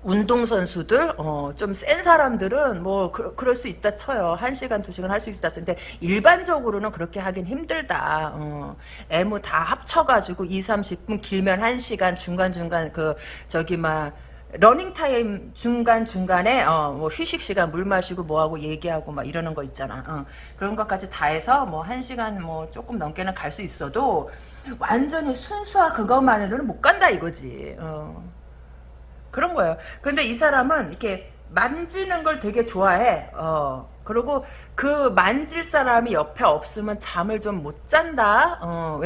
운동선수들, 어, 좀 센 사람들은 뭐, 그, 럴수 있다 쳐요. 한 시간, 두 시간 할 수 있다 쳐. 근데 일반적으로는 그렇게 하긴 힘들다. 어, 애무 다 합쳐가지고 2, 30분, 길면 1시간, 중간중간 그, 저기, 막, 러닝타임 중간중간에 어, 뭐 휴식 시간 물 마시고 뭐하고 얘기하고 막 이러는 거 있잖아. 어, 그런 것까지 다 해서 뭐한 시간 뭐 조금 넘게는 갈 수 있어도 완전히 순수화 그것만으로는 못 간다 이거지. 어. 그런 거예요. 근데 이 사람은 이렇게 만지는 걸 되게 좋아해. 어. 그리고 그 만질 사람이 옆에 없으면 잠을 좀 못 잔다. 어. 뭐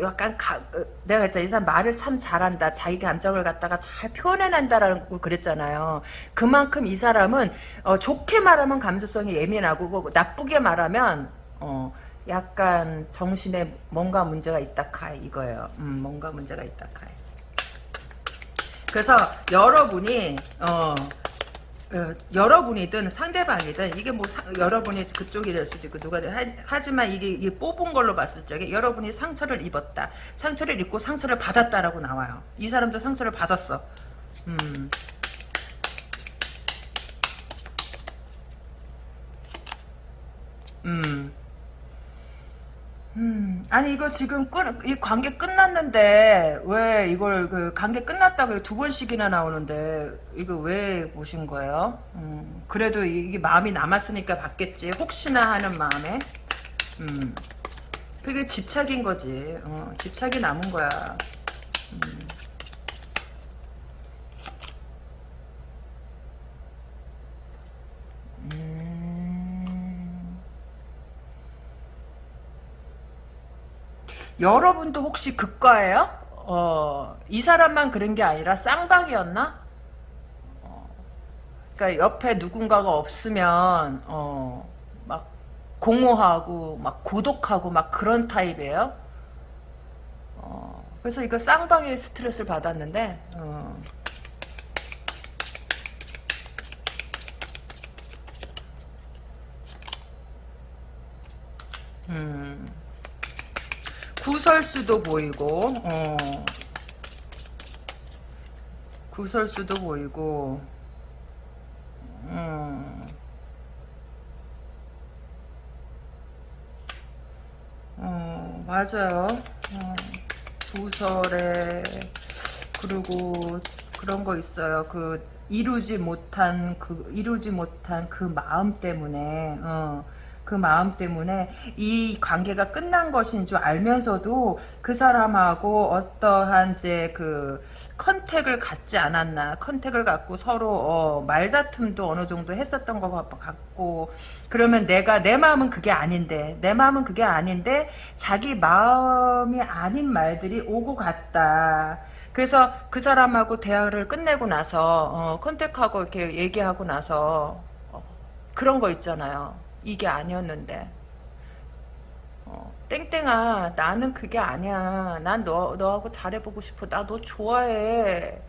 약간 가, 어, 내가 진짜 이 사람 말을 참 잘한다. 자기 감정을 갖다가 잘 표현해낸다라는 걸 그랬잖아요. 그만큼 이 사람은 어, 좋게 말하면 감수성이 예민하고 뭐 나쁘게 말하면 어, 약간 정신에 뭔가 문제가 있다 카이 이거예요. 음, 뭔가 문제가 있다 카이. 그래서 여러분이 어, 어, 여러분이든 상대방이든 이게 뭐 사, 여러분이 그쪽이 될 수도 있고 누가 하, 지만 이게, 이게, 뽑은 걸로 봤을 적에 여러분이 상처를 입었다 상처를 입고 상처를 받았다라고 나와요 이 사람도 상처를 받았어 음. 음. 음, 아니 이거 지금 끝, 이 관계 끝났는데 왜 이걸 그 관계 끝났다고 두 번씩이나 나오는데 이거 왜 보신 거예요? 음, 그래도 이게 마음이 남았으니까 받겠지. 혹시나 하는 마음에. 음, 그게 집착인 거지. 어, 집착이 남은 거야. 음. 음. 여러분도 혹시 극과예요? 어, 이 사람만 그런 게 아니라 쌍방이었나? 어, 그러니까 옆에 누군가가 없으면 어, 막 공허하고 막 고독하고 막 그런 타입이에요. 어, 그래서 이거 쌍방의 스트레스를 받았는데 어. 음. 구설수도 보이고 어. 구설수도 보이고 음. 어, 맞아요. 어, 구설에 그리고 그런 거 있어요. 그 이루지 못한 그 이루지 못한 그 마음 때문에 어, 그 마음 때문에 이 관계가 끝난 것인 줄 알면서도 그 사람하고 어떠한 이제 그 컨택을 갖지 않았나 컨택을 갖고 서로 어, 말다툼도 어느 정도 했었던 것 같고 그러면 내가 내 마음은 그게 아닌데 내 마음은 그게 아닌데 자기 마음이 아닌 말들이 오고 갔다. 그래서 그 사람하고 대화를 끝내고 나서 어, 컨택하고 이렇게 얘기하고 나서 어, 그런 거 있잖아요 이게 아니었는데. 어, 땡땡아 나는 그게 아니야. 난 너, 너하고 잘해보고 싶어. 나 너 좋아해.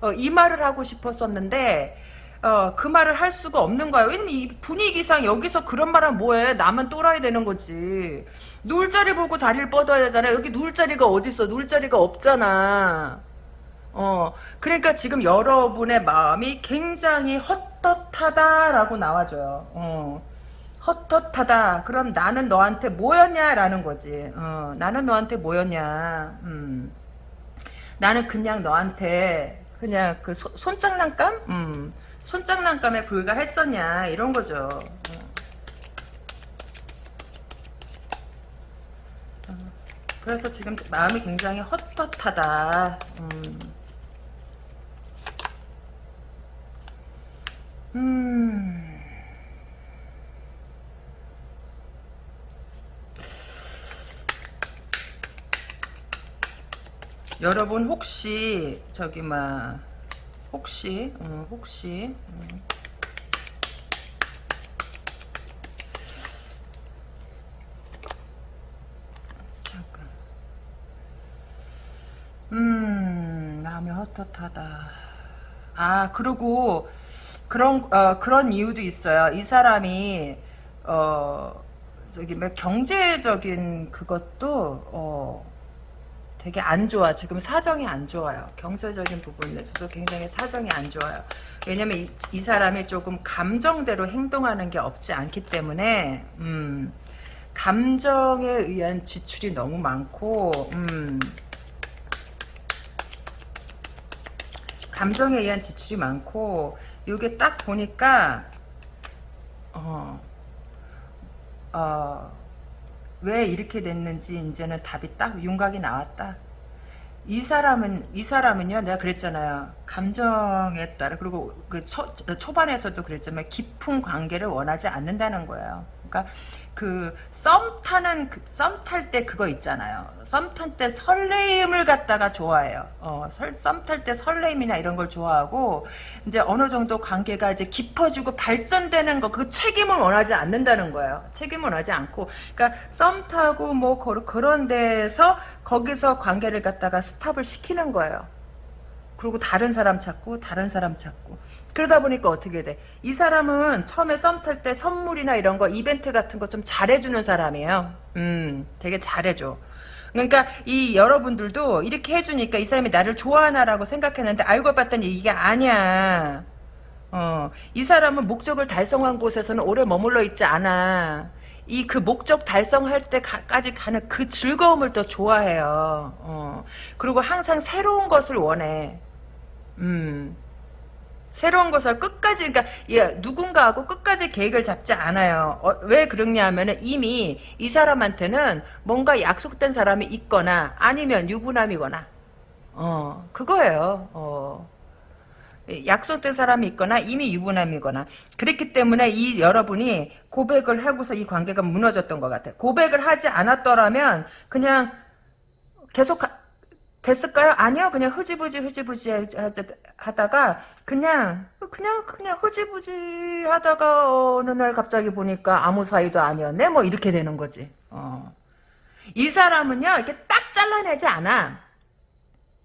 어, 이 말을 하고 싶었었는데 어, 그 말을 할 수가 없는 거야. 왜냐면 이 분위기상 여기서 그런 말하면 뭐해? 나만 똘아야 되는 거지. 누울 자리 보고 다리를 뻗어야 되잖아. 여기 누울 자리가 어딨어? 누울 자리가 없잖아. 어, 그러니까 지금 여러분의 마음이 굉장히 헛헛하다라고 나와줘요. 어. 헛헛하다. 그럼 나는 너한테 뭐였냐라는 거지. 어, 나는 너한테 뭐였냐. 음. 나는 그냥 너한테 그냥 그 소, 손장난감? 음. 손장난감에 불과했었냐 이런 거죠. 어. 어. 그래서 지금 마음이 굉장히 헛헛하다. 음. 음. 여러분 혹시 저기 막 혹시 음, 혹시 음. 잠깐. 음 마음이 헛헛하다. 아 그리고 그런 어, 그런 이유도 있어요. 이 사람이 어 저기 뭐 경제적인 그것도 어 되게 안 좋아. 지금 사정이 안 좋아요. 경제적인 부분에서도 굉장히 사정이 안 좋아요. 왜냐면 이, 이 사람이 조금 감정대로 행동하는 게 없지 않기 때문에 음, 감정에 의한 지출이 너무 많고 음, 감정에 의한 지출이 많고 이게 딱 보니까 어, 어, 왜 이렇게 됐는지 이제는 답이 딱 윤곽이 나왔다. 이 사람은 이 사람은요 내가 그랬잖아요 감정에 따라 그리고 그 초, 초반에서도 그랬지만 깊은 관계를 원하지 않는다는 거예요 그러니까 그 썸 타는 그, 썸탈 때 그거 있잖아요. 썸 탈 때 설레임을 갖다가 좋아해요. 어, 썸 탈 때 설레임이나 이런 걸 좋아하고 이제 어느 정도 관계가 이제 깊어지고 발전되는 거 그 책임을 원하지 않는다는 거예요. 책임을 원하지 않고 그러니까 썸 타고 뭐 그런 데서 거기서 관계를 갖다가 스탑을 시키는 거예요. 그리고 다른 사람 찾고 다른 사람 찾고 그러다 보니까 어떻게 돼? 이 사람은 처음에 썸 탈 때 선물이나 이런 거 이벤트 같은 거 좀 잘해주는 사람이에요. 음, 되게 잘해줘. 그러니까 이 여러분들도 이렇게 해주니까 이 사람이 나를 좋아하나라고 생각했는데 알고 봤더니 이게 아니야. 어, 이 사람은 목적을 달성한 곳에서는 오래 머물러 있지 않아. 이 그 목적 달성할 때까지 가는 그 즐거움을 더 좋아해요. 어. 그리고 항상 새로운 것을 원해. 음. 새로운 것을 끝까지 그러니까 예, 누군가하고 끝까지 계획을 잡지 않아요. 어, 왜 그러냐면은 이미 이 사람한테는 뭔가 약속된 사람이 있거나 아니면 유부남이거나 어 그거예요. 어. 약속된 사람이 있거나 이미 유부남이거나 그랬기 때문에 이 여러분이 고백을 하고서 이 관계가 무너졌던 것 같아요. 고백을 하지 않았더라면 그냥 계속 가, 됐을까요? 아니요. 그냥 흐지부지 흐지부지 하다가 그냥 그냥 그냥 흐지부지 하다가 어느 날 갑자기 보니까 아무 사이도 아니었네. 뭐 이렇게 되는 거지. 어. 이 사람은요. 이렇게 딱 잘라내지 않아.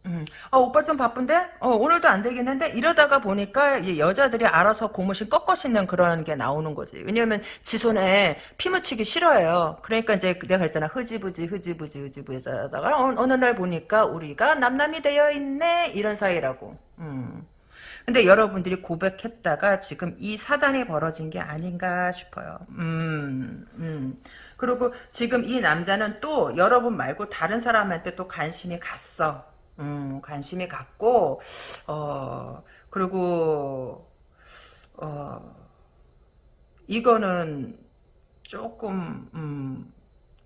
음. 아, 오빠 좀 바쁜데? 어, 오늘도 안 되겠는데? 이러다가 보니까 여자들이 알아서 고무신 꺾어 신는 그런 게 나오는 거지. 왜냐면 지 손에 피 묻히기 싫어해요. 그러니까 이제 내가 그랬잖아. 흐지부지, 흐지부지, 흐지부지 하다가 어, 어느 날 보니까 우리가 남남이 되어 있네? 이런 사이라고. 음. 근데 여러분들이 고백했다가 지금 이 사단이 벌어진 게 아닌가 싶어요. 음, 음. 그리고 지금 이 남자는 또 여러분 말고 다른 사람한테 또 관심이 갔어. 음, 관심이 갔고, 어, 그리고, 어, 이거는 조금, 음,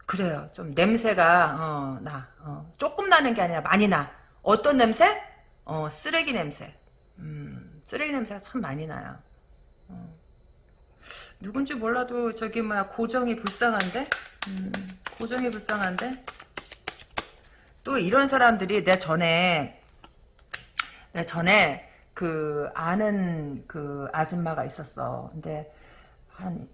그래요. 좀 냄새가, 어, 나, 어, 조금 나는 게 아니라 많이 나. 어떤 냄새? 어, 쓰레기 냄새. 음, 쓰레기 냄새가 참 많이 나요. 어. 누군지 몰라도 저기 뭐야 고정이 불쌍한데? 음, 고정이 불쌍한데? 또 이런 사람들이 내 전에 내 전에 그 아는 그 아줌마가 있었어. 근데 한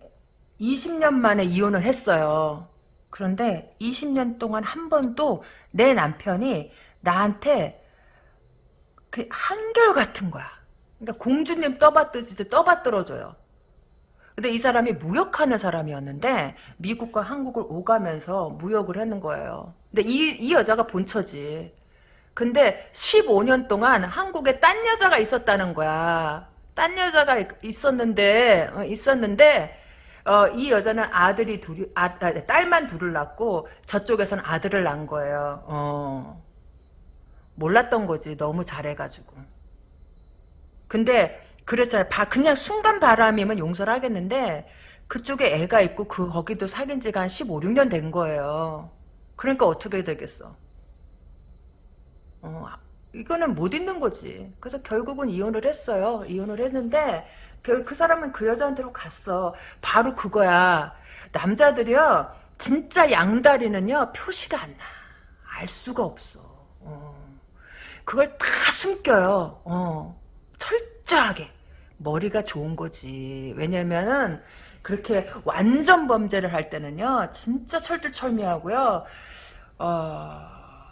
20년 만에 이혼을 했어요. 그런데 20년 동안 한 번도 내 남편이 나한테 그 한결 같은 거야. 그러니까 공주님 떠받듯이 떠받들어줘요. 근데 이 사람이 무역하는 사람이었는데 미국과 한국을 오가면서 무역을 하는 거예요. 근데 이, 이 여자가 본처지. 근데 15년 동안 한국에 딴 여자가 있었다는 거야. 딴 여자가 있었는데 어, 있었는데 어, 이 여자는 아들이 둘이 아, 아, 딸만 둘을 낳고 저쪽에서는 아들을 낳은 거예요. 어. 몰랐던 거지. 너무 잘해가지고. 근데 그랬잖아요. 바, 그냥 순간 바람이면 용서를 하겠는데 그쪽에 애가 있고 그 거기도 사귄 지가 한 15, 16년 된 거예요. 그러니까 어떻게 되겠어. 어, 이거는 못 있는 거지. 그래서 결국은 이혼을 했어요. 이혼을 했는데 그, 그 사람은 그 여자한테로 갔어. 바로 그거야. 남자들이요. 진짜 양다리는요. 표시가 안 나. 알 수가 없어. 어. 그걸 다 숨겨요. 어. 철저하게. 머리가 좋은 거지. 왜냐면은 그렇게 완전 범죄를 할 때는요. 진짜 철두철미하고요. 어,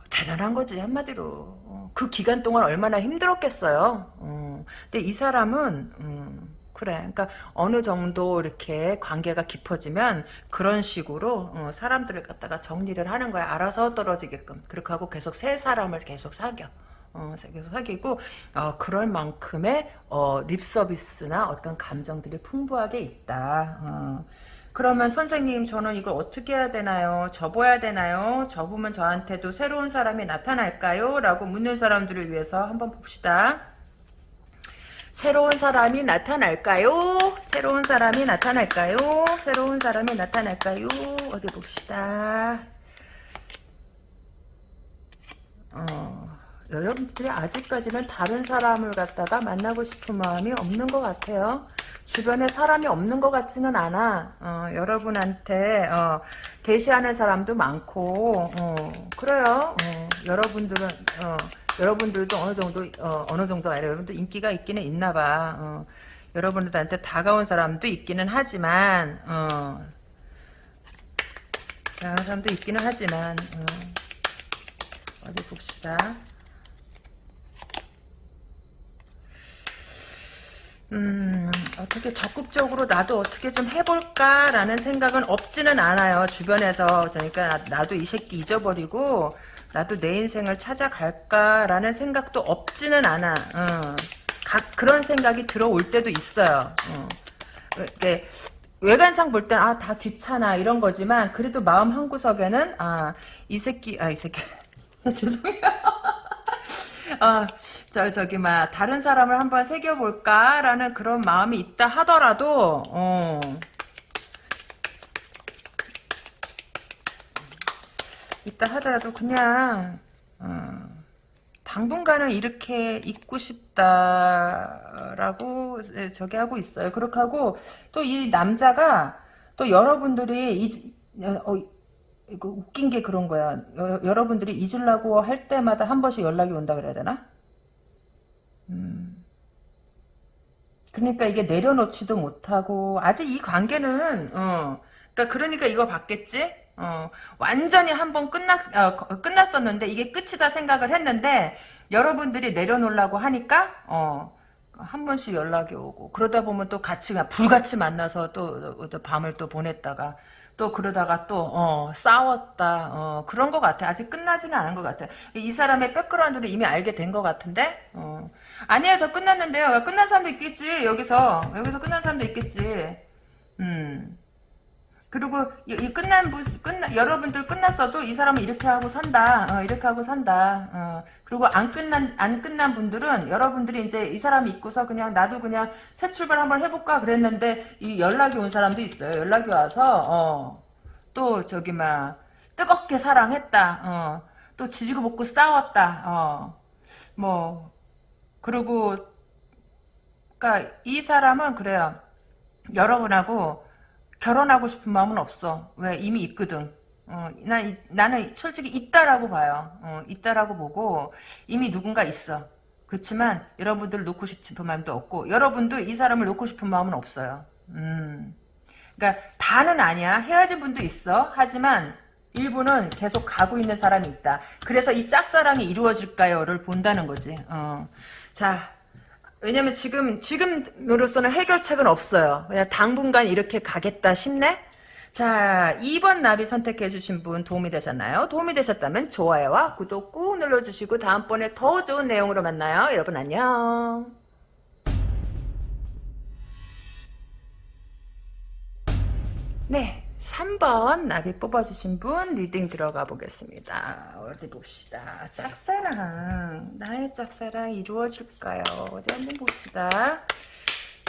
대단한 거지 한마디로. 어, 그 기간 동안 얼마나 힘들었겠어요. 어, 근데 이 사람은 음, 그래. 그러니까 어느 정도 이렇게 관계가 깊어지면 그런 식으로 어, 사람들을 갖다가 정리를 하는 거야. 알아서 떨어지게끔. 그렇게 하고 계속 새 사람을 계속 사겨. 어, 계속 사귀고 어, 그럴 만큼의 어, 립 서비스나 어떤 감정들이 풍부하게 있다. 어. 그러면 선생님 저는 이걸 어떻게 해야 되나요? 접어야 되나요? 접으면 저한테도 새로운 사람이 나타날까요? 라고 묻는 사람들을 위해서 한번 봅시다. 새로운 사람이 나타날까요? 새로운 사람이 나타날까요? 새로운 사람이 나타날까요? 어디 봅시다. 어. 여러분들이 아직까지는 다른 사람을 갖다가 만나고 싶은 마음이 없는 것 같아요. 주변에 사람이 없는 것 같지는 않아. 어, 여러분한테 어, 대시하는 사람도 많고 어, 그래요. 어, 여러분들은 어, 여러분들도 어느 정도 어, 느 정도 아니라 여러분들 인기가 있기는 있나봐. 어, 여러분들한테 다가온 사람도 있기는 하지만 어, 다가온 사람도 있기는 하지만 어디 봅시다. 음, 어떻게 적극적으로 나도 어떻게 좀 해볼까라는 생각은 없지는 않아요. 주변에서. 그러니까 나도 이 새끼 잊어버리고 나도 내 인생을 찾아갈까라는 생각도 없지는 않아. 어. 각 그런 생각이 들어올 때도 있어요. 어. 이렇게 외관상 볼 땐 아 다 귀찮아 이런 거지만 그래도 마음 한 구석에는 아 이 새끼 아 이 새끼 죄송해요. 아, 저, 저기, 막, 다른 사람을 한번 새겨볼까라는 그런 마음이 있다 하더라도, 어, 있다 하더라도 그냥, 어, 당분간은 이렇게 있고 싶다라고 저기 하고 있어요. 그렇게 하고 또 이 남자가 또 여러분들이 이, 어, 이거 웃긴 게 그런 거야. 여, 여러분들이 잊으려고 할 때마다 한 번씩 연락이 온다 그래야 되나? 음. 그러니까 이게 내려놓지도 못하고 아직 이 관계는 어 그러니까 그러니까 이거 봤겠지? 어 완전히 한번 끝났 어, 끝났었는데 이게 끝이다 생각을 했는데 여러분들이 내려놓으려고 하니까 어 한 번씩 연락이 오고 그러다 보면 또 같이 불같이 만나서 또, 또 밤을 또 보냈다가 또 그러다가 또 어, 싸웠다 어, 그런 것 같아 아직 끝나지는 않은 것 같아 이 사람의 백그라운드를 이미 알게 된 것 같은데 어. 아니에요. 저 끝났는데요. 끝난 사람도 있겠지. 여기서. 여기서 끝난 사람도 있겠지. 음 그리고 이, 이 끝난 분 끝나 여러분들 끝났어도 이 사람은 이렇게 하고 산다 어, 이렇게 하고 산다 어, 그리고 안 끝난 안 끝난 분들은 여러분들이 이제 이 사람이 있고서 그냥 나도 그냥 새 출발 한번 해볼까 그랬는데 이 연락이 온 사람도 있어요. 연락이 와서 어, 또 저기 막 뜨겁게 사랑했다 어, 또 지지고 볶고 싸웠다 어, 뭐 그리고 그러니까 이 사람은 그래요. 여러분하고 결혼하고 싶은 마음은 없어. 왜? 이미 있거든. 어, 나, 나는 솔직히 있다라고 봐요. 어, 있다라고 보고 이미 누군가 있어. 그렇지만 여러분들 놓고 싶은 마음도 없고 여러분도 이 사람을 놓고 싶은 마음은 없어요. 음. 그러니까 다는 아니야. 헤어진 분도 있어. 하지만 일부는 계속 가고 있는 사람이 있다. 그래서 이 짝사랑이 이루어질까요?를 본다는 거지. 어. 자, 왜냐면 지금, 지금으로서는 해결책은 없어요. 그냥 당분간 이렇게 가겠다 싶네? 자, 2번 나비 선택해 주신 분 도움이 되셨나요? 도움이 되셨다면 좋아요와 구독 꾹 눌러 주시고 다음번에 더 좋은 내용으로 만나요. 여러분 안녕. 네. 3번 나비 뽑아주신 분 reading 들어가 보겠습니다. 어디 봅시다. 짝사랑 나의 짝사랑 이루어질까요? 어디 한번 봅시다.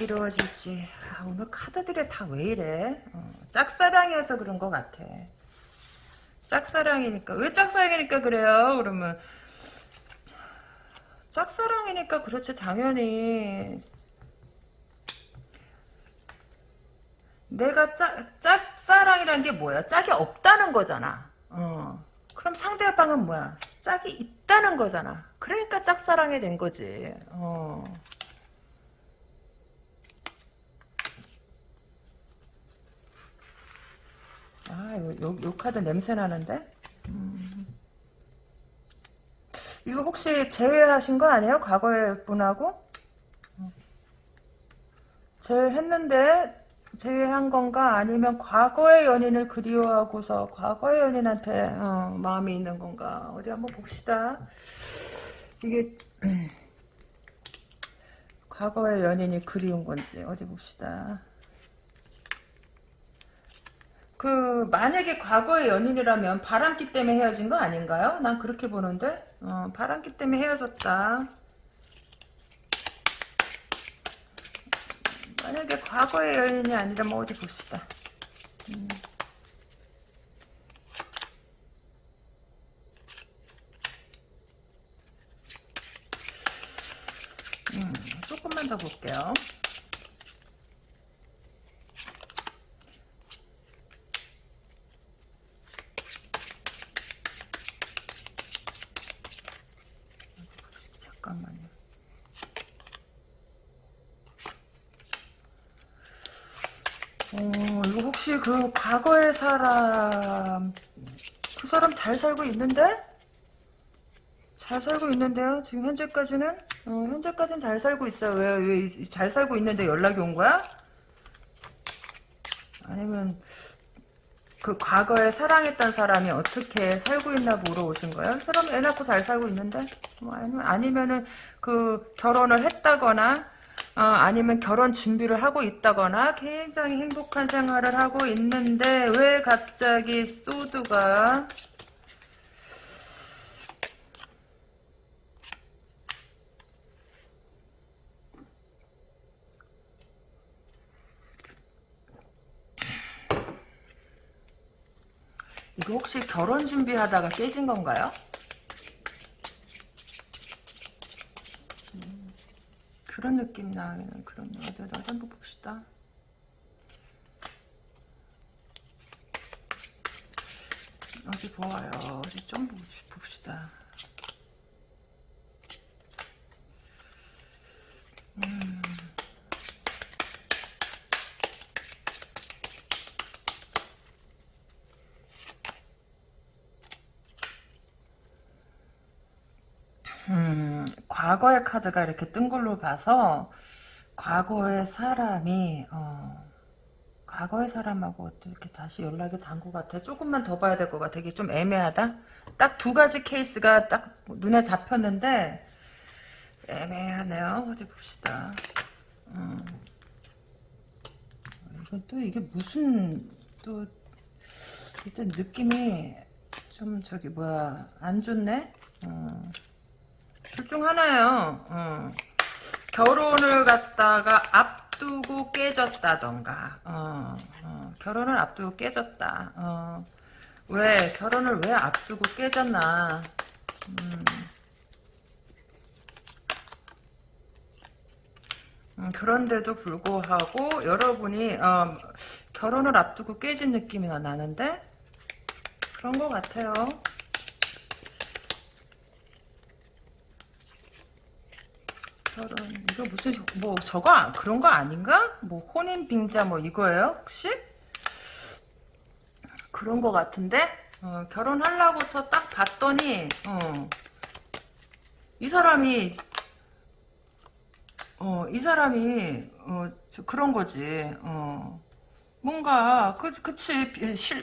이루어질지 아, 오늘 카드들이 다 왜 이래 어, 짝사랑이어서 그런 것 같아 짝사랑이니까 왜 짝사랑이니까 그래요 그러면 짝사랑이니까 그렇지 당연히 내가 짝, 짝사랑이라는 게 뭐야? 짝이 없다는 거잖아. 어. 그럼 상대방은 뭐야? 짝이 있다는 거잖아. 그러니까 짝사랑이 된 거지. 어. 아, 요, 요, 요 카드 냄새 나는데? 음. 이거 혹시 제외하신 거 아니에요? 과거의 분하고? 어. 제외했는데 제외한 건가? 아니면 과거의 연인을 그리워하고서 과거의 연인한테 어, 마음이 있는 건가? 어디 한번 봅시다. 이게 과거의 연인이 그리운 건지 어디 봅시다. 그 만약에 과거의 연인이라면 바람기 때문에 헤어진 거 아닌가요? 난 그렇게 보는데 어, 바람기 때문에 헤어졌다 만약에 과거의 여인이 아니라 뭐 어디 봅시다. 음. 음, 조금만 더 볼게요. 혹시 그 과거의 사람 그 사람 잘 살고 있는데? 잘 살고 있는데요. 지금 현재까지는 어, 현재까지는 잘 살고 있어요. 왜 왜 잘 살고 있는데 연락이 온 거야? 아니면 그 과거에 사랑했던 사람이 어떻게 살고 있나 물어오신 거예요? 사람 애 낳고 잘 살고 있는데? 뭐 아니면 아니면은 그 결혼을 했다거나 어, 아니면 결혼 준비를 하고 있다거나 굉장히 행복한 생활을 하고 있는데 왜 갑자기 소드가 이거 혹시 결혼 준비하다가 깨진 건가요? 그런 느낌 나는 그런 어디 어디 한번 봅시다. 어디 보아요. 어디 좀 봅시다. 음. 음, 과거의 카드가 이렇게 뜬 걸로 봐서 과거의 사람이 어, 과거의 사람하고 어떻게 다시 연락이 단 것 같아. 조금만 더 봐야 될 것 같아. 이게 좀 애매하다. 딱 두 가지 케이스가 딱 눈에 잡혔는데 애매하네요. 어디 봅시다. 음. 이건 또 이게 무슨 또 일단 느낌이 좀 저기 뭐야 안 좋네. 어. 둘중 하나예요. 어. 결혼을 갖다가 앞두고 깨졌다던가. 어, 어. 결혼을 앞두고 깨졌다. 어. 왜 결혼을 왜 앞두고 깨졌나. 음. 음, 그런데도 불구하고 여러분이 어, 결혼을 앞두고 깨진 느낌이 나는데 그런 것 같아요. 결혼 이거 무슨 뭐 저거 그런 거 아닌가? 뭐 혼인 빙자 뭐 이거예요 혹시? 그런 거 같은데 어, 결혼하려고서 딱 봤더니 어, 이 사람이 어, 이 사람이 어, 그런 거지. 어. 뭔가 그 그치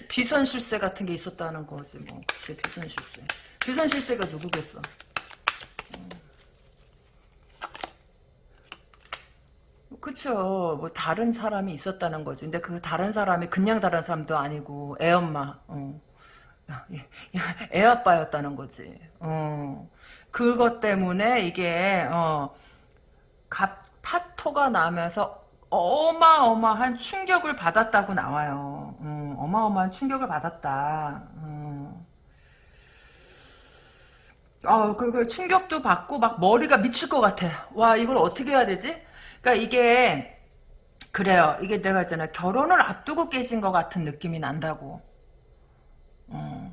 비선 실세 같은 게 있었다는 거지 뭐. 그치 비선 실세. 비선 실세가 누구겠어? 그쵸. 뭐 다른 사람이 있었다는 거지. 근데 그 다른 사람이 그냥 다른 사람도 아니고 애 엄마. 어. 애 아빠였다는 거지. 어. 그것 때문에 이게 어. 갑 파토가 나면서 어마어마한 충격을 받았다고 나와요. 음, 어마어마한 충격을 받았다. 음. 어, 그, 그 충격도 받고 막 머리가 미칠 것 같아. 와, 이걸 어떻게 해야 되지? 그러니까 이게 그래요. 이게 내가 있잖아. 결혼을 앞두고 깨진 것 같은 느낌이 난다고. 어.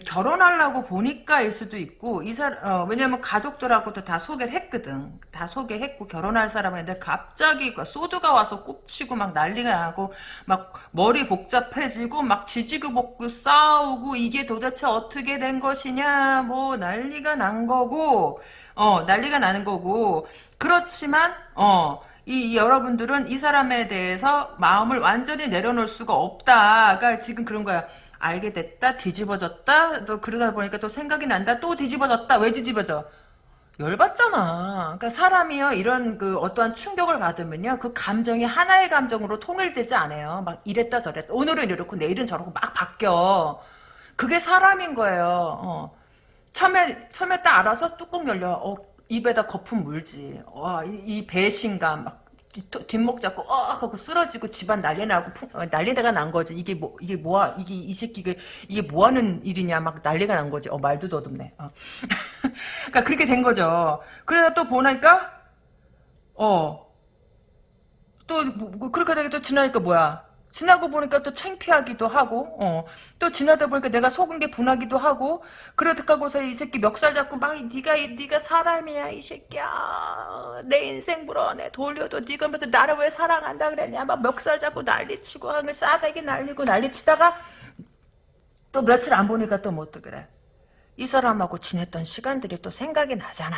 결혼하려고 보니까일 수도 있고 이 사람 어, 왜냐면 가족들하고도 다 소개를 했거든. 다 소개했고 결혼할 사람인데 갑자기 그 소드가 와서 꼽치고 막 난리가 나고 막 머리 복잡해지고 막 지지고 볶고 싸우고 이게 도대체 어떻게 된 것이냐 뭐 난리가 난 거고 어 난리가 나는 거고 그렇지만 어 이, 이 여러분들은 이 사람에 대해서 마음을 완전히 내려놓을 수가 없다. 그러니까 지금 그런 거야. 알게 됐다, 뒤집어졌다, 또 그러다 보니까 또 생각이 난다, 또 뒤집어졌다. 왜 뒤집어져? 열받잖아. 그러니까 사람이요 이런 그 어떠한 충격을 받으면요 그 감정이 하나의 감정으로 통일되지 않아요. 막 이랬다 저랬다. 오늘은 이렇고 내일은 저렇고 막 바뀌어. 그게 사람인 거예요. 어. 처음에 처음에 딱 알아서 뚜껑 열려. 어, 입에다 거품 물지. 와, 이, 이 배신감 막 뒷목 잡고 어 하고 쓰러지고 집안 난리 나고 어, 난리가 난 거지. 이게 뭐 이게 뭐야 이게 이 새끼가 이게 뭐 하는 일이냐 막 난리가 난 거지. 어 말도 더듬네. 어. 그러니까 그렇게 된 거죠. 그러다 또 보니까 어또 뭐, 뭐, 그렇게 되게 또 지나니까 뭐야 지나고 보니까 또 창피하기도 하고, 어. 또 지나다 보니까 내가 속은 게 분하기도 하고, 그렇다고서 이 새끼 멱살 잡고 막 네가 네가 사람이야 이 새끼야 내 인생 불어내 돌려도 네가 뭐 나를 왜 사랑한다 그랬냐 막 멱살 잡고 난리치고 하는 싸대기 날리고 난리치다가 또 며칠 안 보니까 또 뭐 또 그래 이 사람하고 지냈던 시간들이 또 생각이 나잖아.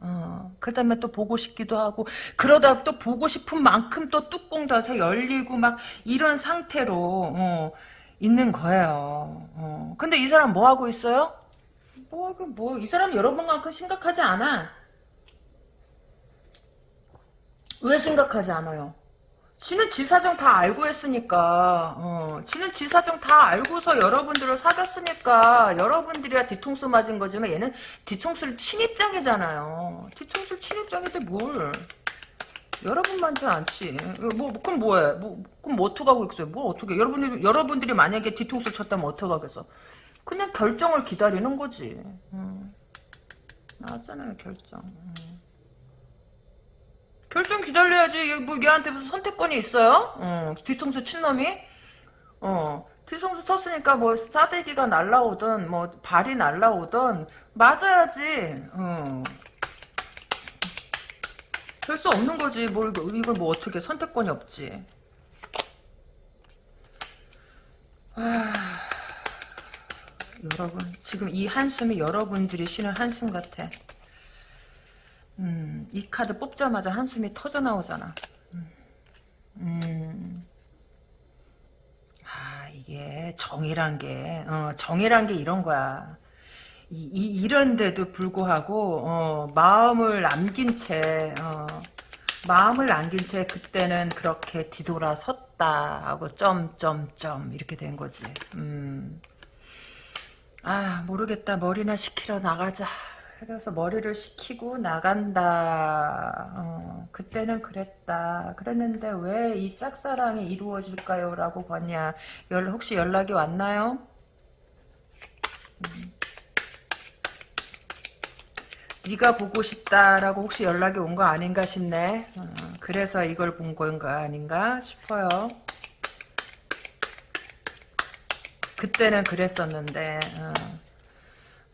어, 그 다음에 또 보고 싶기도 하고, 그러다 또 보고 싶은 만큼 또 뚜껑 닫아 열리고 막 이런 상태로, 어, 있는 거예요. 어. 근데 이 사람 뭐 하고 있어요? 뭐, 그 뭐, 이 사람 여러분만큼 심각하지 않아. 왜 심각하지 않아요? 지는 지 사정 다 알고 했으니까, 어, 지는 지 사정 다 알고서 여러분들을 사귀었으니까, 여러분들이야 뒤통수 맞은 거지만 얘는 뒤통수를 친 입장이잖아요. 뒤통수를 친 입장인데 뭘. 여러분만지 않지. 뭐, 그럼 뭐해? 뭐, 그럼 뭐 어떡하고 있어요? 뭐 어떻게, 여러분들이, 여러분들이 만약에 뒤통수 쳤다면 어떡하겠어? 그냥 결정을 기다리는 거지. 음. 나왔잖아요, 결정. 음. 결정 기다려야지. 뭐 얘한테 무슨 선택권이 있어요? 어, 뒤통수 친 놈이? 어, 뒤통수 쳤으니까 뭐 싸대기가 날라오든 뭐 발이 날라오든 맞아야지. 어. 별수 없는 거지. 뭘 이걸 뭐 어떻게 선택권이 없지. 아, 여러분 지금 이 한숨이 여러분들이 쉬는 한숨 같아. 음, 이 카드 뽑자마자 한숨이 터져 나오잖아. 음, 음. 아, 이게 정이란 게, 어, 정이란 게 이런 거야. 이, 이 이런데도 불구하고, 어, 마음을 남긴 채, 어, 마음을 남긴 채 그때는 그렇게 뒤돌아섰다 하고 점점점 이렇게 된 거지. 음. 아 모르겠다 머리나 식히러 나가자. 그래서 머리를 식히고 나간다. 어, 그때는 그랬다. 그랬는데 왜 이 짝사랑이 이루어질까요? 라고 봤냐. 연, 혹시 연락이 왔나요? 음. 네가 보고 싶다라고 혹시 연락이 온 거 아닌가 싶네. 어, 그래서 이걸 본 건가 아닌가 싶어요. 그때는 그랬었는데 어.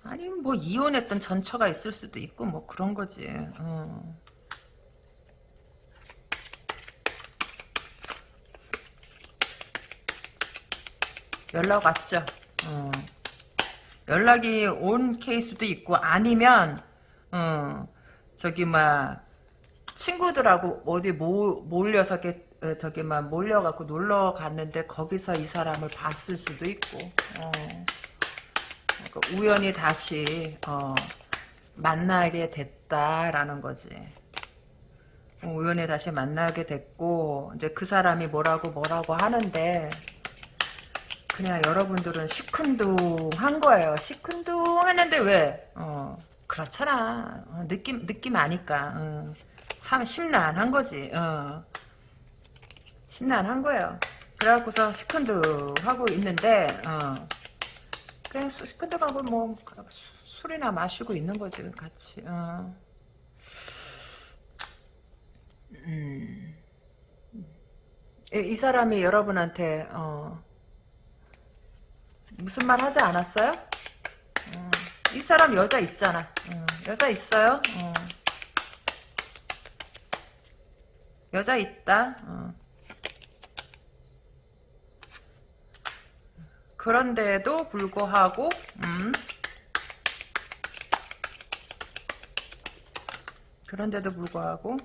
아니면 뭐 이혼했던 전처가 있을 수도 있고 뭐 그런 거지. 어. 연락 왔죠. 어. 연락이 온 케이스도 있고 아니면 어, 저기 막 친구들하고 어디 모, 몰려서 이렇게 어, 저기 막 몰려갖고 놀러 갔는데 거기서 이 사람을 봤을 수도 있고 어. 그러니까 우연히 다시 어, 만나게 됐다라는 거지. 어, 우연히 다시 만나게 됐고 이제 그 사람이 뭐라고 뭐라고 하는데 그냥 여러분들은 시큰둥한 거예요. 시큰둥했는데 왜? 어, 그렇잖아. 어, 느낌 느낌 아니까. 어, 참 심란한 거지. 어. 심란한 거예요. 그래갖고서 시큰둥하고 있는데 어. 그냥 시큰둥하고 뭐 술이나 마시고 있는 거지 같이. 어. 음. 이, 이 사람이 여러분한테 어, 무슨 말 하지 않았어요? 어, 이 사람 여자 있잖아. 어, 여자 있어요? 어. 여자 있다. 그런데도 불구하고 음. 그런데도 불구하고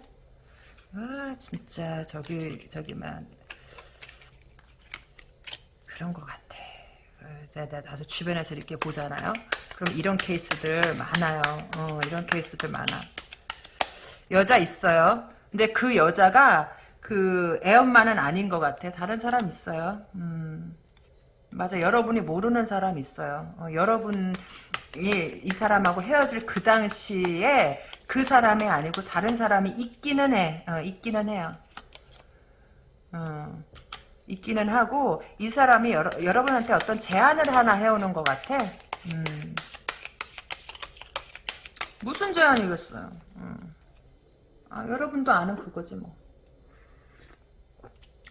아 진짜 저기 저기만 그런 것 같아. 나도 주변에서 이렇게 보잖아요. 그럼 이런 케이스들 많아요. 어, 이런 케이스들 많아. 여자 있어요. 근데 그 여자가 그 애엄마는 아닌 것 같아. 다른 사람 있어요. 음. 맞아. 여러분이 모르는 사람 있어요. 어, 여러분이 이 사람하고 헤어질 그 당시에 그 사람이 아니고 다른 사람이 있기는 해. 어, 있기는 해요. 어. 있기는 하고 이 사람이 여러, 여러분한테 어떤 제안을 하나 해오는 것 같아. 음. 무슨 제안이겠어요. 음. 아, 여러분도 아는 그거지 뭐.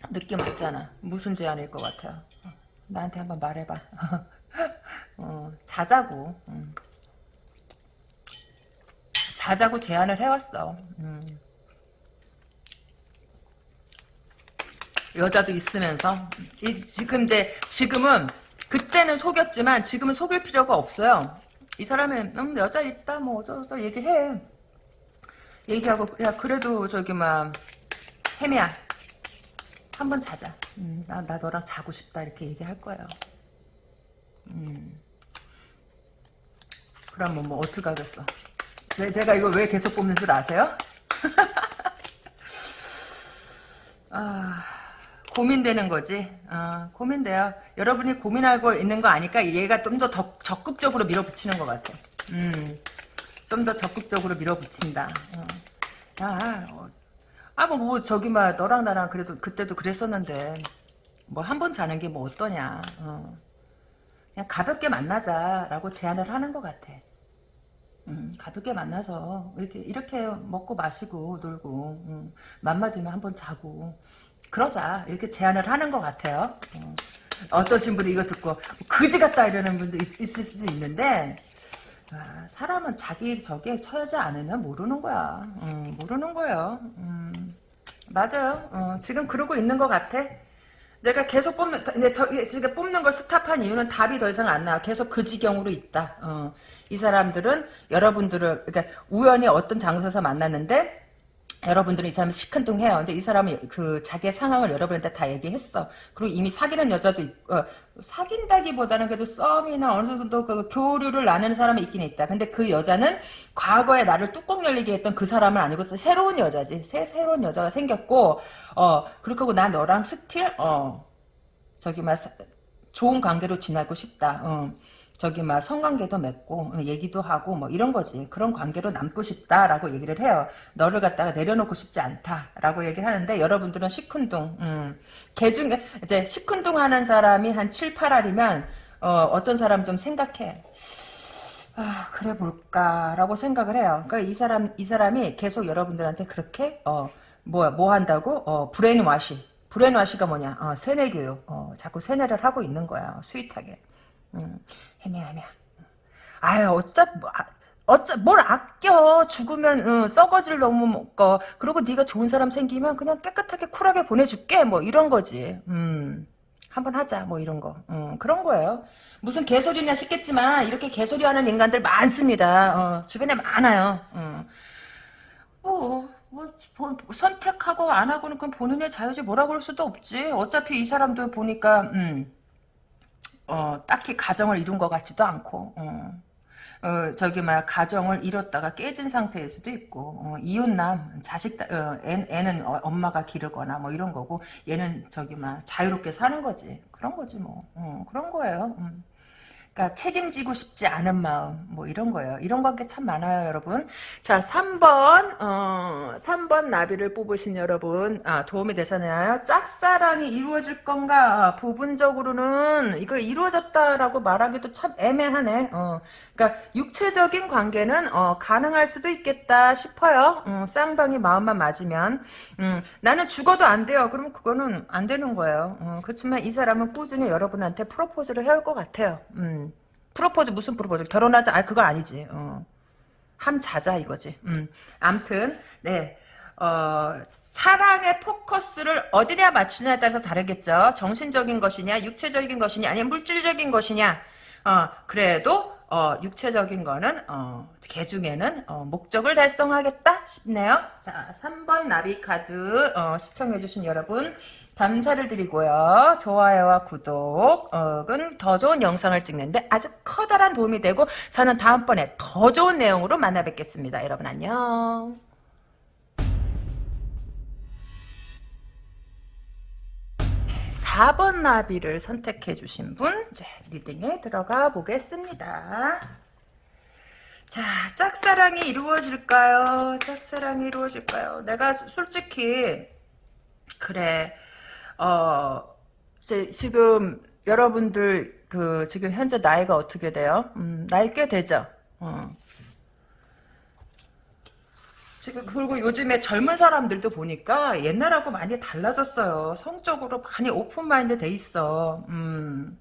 느낌 왔잖아. 무슨 제안일 것 같아요. 나한테 한번 말해봐. 어, 자자고. 음. 자자고 제안을 해왔어. 음. 여자도 있으면서 이, 지금 이제 지금은 그때는 속였지만 지금은 속일 필요가 없어요. 이 사람은 음, 여자 있다 뭐 어쩌고 얘기해. 얘기하고 야 그래도 저기 막 혜미야 한번 자자. 음, 나, 나 너랑 자고 싶다 이렇게 얘기할 거예요. 음. 그럼 뭐, 뭐 어떡하겠어. 왜, 제가 이거 왜 계속 뽑는 줄 아세요? 아, 고민되는 거지. 어, 고민돼요. 여러분이 고민하고 있는 거 아니까 얘가 좀 더 적극적으로 밀어붙이는 것 같아. 음, 좀 더 적극적으로 밀어붙인다. 어. 야, 어, 아, 뭐, 뭐, 저기, 막, 너랑 나랑 그래도, 그때도 그랬었는데, 뭐, 한 번 자는 게 뭐, 어떠냐. 어. 그냥 가볍게 만나자라고 제안을 하는 것 같아. 음, 가볍게 만나서 이렇게 이렇게 먹고 마시고 놀고 음, 맘맞으면 한번 자고 그러자 이렇게 제안을 하는 것 같아요. 어. 떠신 분이 이거 듣고 그지 같다 이러는 분도 있, 있을 수도 있는데 아, 사람은 자기 저기에 처하지 않으면 모르는 거야. 음, 모르는 거예요. 음, 맞아요. 어, 지금 그러고 있는 것 같아. 내가 계속 뽑는, 더, 지금 뽑는 걸 스탑한 이유는 답이 더 이상 안 나와. 계속 그 지경으로 있다. 어. 이 사람들은 여러분들을, 그러니까 우연히 어떤 장소에서 만났는데, 여러분들은 이 사람을 시큰둥해요. 근데 이 사람이 그 자기의 상황을 여러분한테 다 얘기했어. 그리고 이미 사귀는 여자도 있고 어, 사귄다기보다는 그래도 썸이나 어느 정도 그 교류를 나누는 사람이 있긴 있다. 근데 그 여자는 과거에 나를 뚜껑 열리게 했던 그 사람은 아니고 새로운 여자지. 새 새로운 여자가 생겼고 어 그렇고 나 너랑 still 어 저기 막 좋은 관계로 지내고 싶다. 어. 저기 막 성관계도 맺고 어, 얘기도 하고 뭐 이런 거지. 그런 관계로 남고 싶다라고 얘기를 해요. 너를 갖다가 내려놓고 싶지 않다라고 얘기를 하는데 여러분들은 시큰둥 음, 개 중에 이제 시큰둥 하는 사람이 한 7, 8할이면 어, 어떤 사람 좀 생각해. 아 그래 볼까라고 생각을 해요. 그러니까 이 사람 이 사람이 계속 여러분들한테 그렇게 어 뭐야 뭐 한다고? 어 brainwash. brainwash가 뭐냐? 어, 세뇌 교육. 어, 자꾸 세뇌를 하고 있는 거야 sweet하게 음, 헤매헤매. 아유, 어쩌, 뭐, 아, 어쩌, 뭘 아껴. 죽으면, 응, 썩어질 너무 거. 그리고 네가 좋은 사람 생기면 그냥 깨끗하게 쿨하게 보내줄게. 뭐, 이런 거지. 음. 한번 하자 뭐 이런 거 음, 그런 거예요 무슨 개소리냐 싶겠지만 이렇게 개소리 하는 인간들 많습니다 어, 주변에 많아요 어. 뭐, 뭐, 뭐, 선택하고 안 하고는 그건 본인의 자유지 뭐라 그럴 수도 없지 어차피 이 사람도 보니까 음, 어, 딱히 가정을 이룬 것 같지도 않고, 어. 어, 저기, 막, 가정을 잃었다가 깨진 상태일 수도 있고, 어, 이혼남, 자식, 어, 애, 애는 어, 엄마가 기르거나 뭐 이런 거고, 얘는 저기, 막, 자유롭게 사는 거지. 그런 거지, 뭐. 어, 그런 거예요. 음. 그러니까 책임지고 싶지 않은 마음 뭐 이런 거예요. 이런 관계 참 많아요, 여러분. 자, 3번 어, 3번 나비를 뽑으신 여러분 아, 도움이 되셨나요? 짝사랑이 이루어질 건가? 부분적으로는 이걸 이루어졌다라고 말하기도 참 애매하네. 어, 그러니까 육체적인 관계는 어, 가능할 수도 있겠다 싶어요. 어, 쌍방이 마음만 맞으면 음, 나는 죽어도 안 돼요. 그러면 그거는 안 되는 거예요. 어, 그렇지만 이 사람은 꾸준히 여러분한테 프로포즈를 해올 것 같아요. 음. 프로포즈 무슨 프로포즈? 결혼하자? 아 그거 아니지. 어. 함 자자 이거지. 음. 암튼 네. 어, 사랑의 포커스를 어디냐 맞추냐에 따라서 다르겠죠. 정신적인 것이냐, 육체적인 것이냐, 아니면 물질적인 것이냐. 어, 그래도 어, 육체적인 거는 어, 개 중에는 어, 목적을 달성하겠다 싶네요. 자, 3번 나비 카드 어, 시청해 주신 여러분 감사를 드리고요. 좋아요와 구독은 더 좋은 영상을 찍는데 아주 커다란 도움이 되고 저는 다음번에 더 좋은 내용으로 만나 뵙겠습니다. 여러분 안녕. 4번 나비를 선택해 주신 분 네, 리딩에 들어가 보겠습니다. 자, 짝사랑이 이루어질까요? 짝사랑이 이루어질까요? 내가 솔직히 그래 어, 지금 여러분들 그 지금 현재 나이가 어떻게 돼요? 음, 나이 꽤 되죠. 어. 지금 그리고 요즘에 젊은 사람들도 보니까 옛날하고 많이 달라졌어요. 성적으로 많이 오픈 마인드 돼 있어. 음.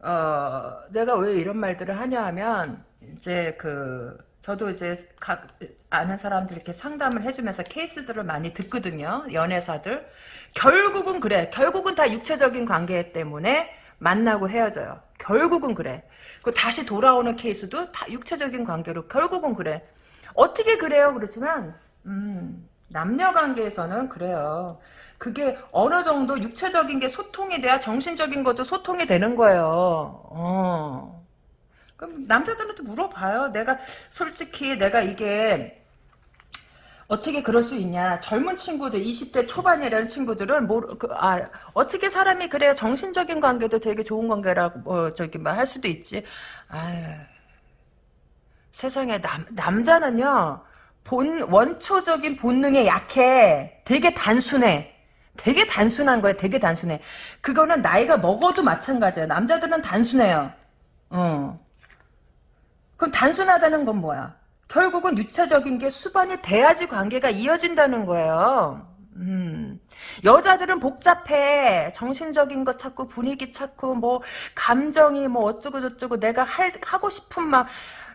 어, 내가 왜 이런 말들을 하냐 하면 이제 그 저도 이제 각 아는 사람들 이렇게 상담을 해주면서 케이스들을 많이 듣거든요. 연애사들. 결국은 그래. 결국은 다 육체적인 관계 때문에 만나고 헤어져요. 결국은 그래. 그 다시 돌아오는 케이스도 다 육체적인 관계로 결국은 그래. 어떻게 그래요? 그렇지만 음, 남녀 관계에서는 그래요. 그게 어느 정도 육체적인 게 소통이 돼야 정신적인 것도 소통이 되는 거예요. 어. 그럼 남자들한테 물어봐요. 내가 솔직히 내가 이게 어떻게 그럴 수 있냐. 젊은 친구들, 20대 초반이라는 친구들은, 뭐, 그, 아, 어떻게 사람이 그래야 정신적인 관계도 되게 좋은 관계라고, 어, 저기, 뭐, 할 수도 있지. 아유. 세상에, 남, 남자는요, 본, 원초적인 본능에 약해. 되게 단순해. 되게 단순한 거야. 되게 단순해. 그거는 나이가 먹어도 마찬가지야. 남자들은 단순해요. 어. 그럼 단순하다는 건 뭐야? 결국은 유체적인 게 수반이 돼야지 관계가 이어진다는 거예요. 음. 여자들은 복잡해. 정신적인 거 찾고 분위기 찾고 뭐 감정이 뭐 어쩌고 저쩌고 내가 할 하고 싶은 막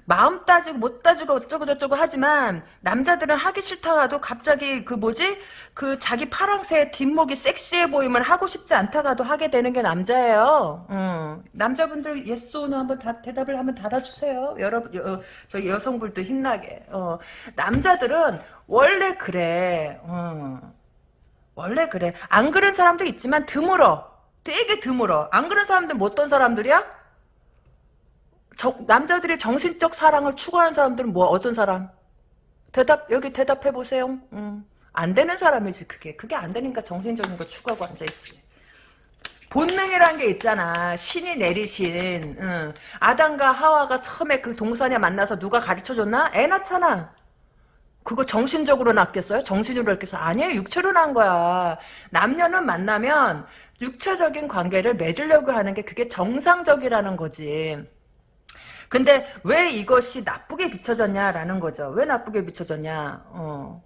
마음 따지고 못 따지고 어쩌고 저쩌고 하지만 남자들은 하기 싫다 가도 갑자기 그 뭐지 그 자기 파랑새 뒷목이 섹시해 보이면 하고 싶지 않다 가도 하게 되는 게 남자예요. 음. 남자분들 예스오노 한번 다 대답을 한번 달아주세요. 여러분 여, 저 여성분도 힘나게. 어. 남자들은 원래 그래. 어. 원래 그래. 안 그런 사람도 있지만 드물어. 되게 드물어. 안 그런 사람들 뭐 어떤 사람들이야? 저, 남자들이 정신적 사랑을 추구하는 사람들은 뭐 어떤 사람? 대답 여기 대답해 보세요. 음. 안 되는 사람이지 그게. 그게 안 되니까 정신적인 거 추구하고 앉아 있지. 본능이란 게 있잖아. 신이 내리신. 응. 아담과 하와가 처음에 그 동산에 만나서 누가 가르쳐줬나? 애 낳잖아. 그거 정신적으로 낳겠어요? 정신으로 낳겠어요? 아니에요. 육체로 낳은 거야. 남녀는 만나면 육체적인 관계를 맺으려고 하는 게 그게 정상적이라는 거지. 근데 왜 이것이 나쁘게 비춰졌냐라는 거죠. 왜 나쁘게 비춰졌냐. 어.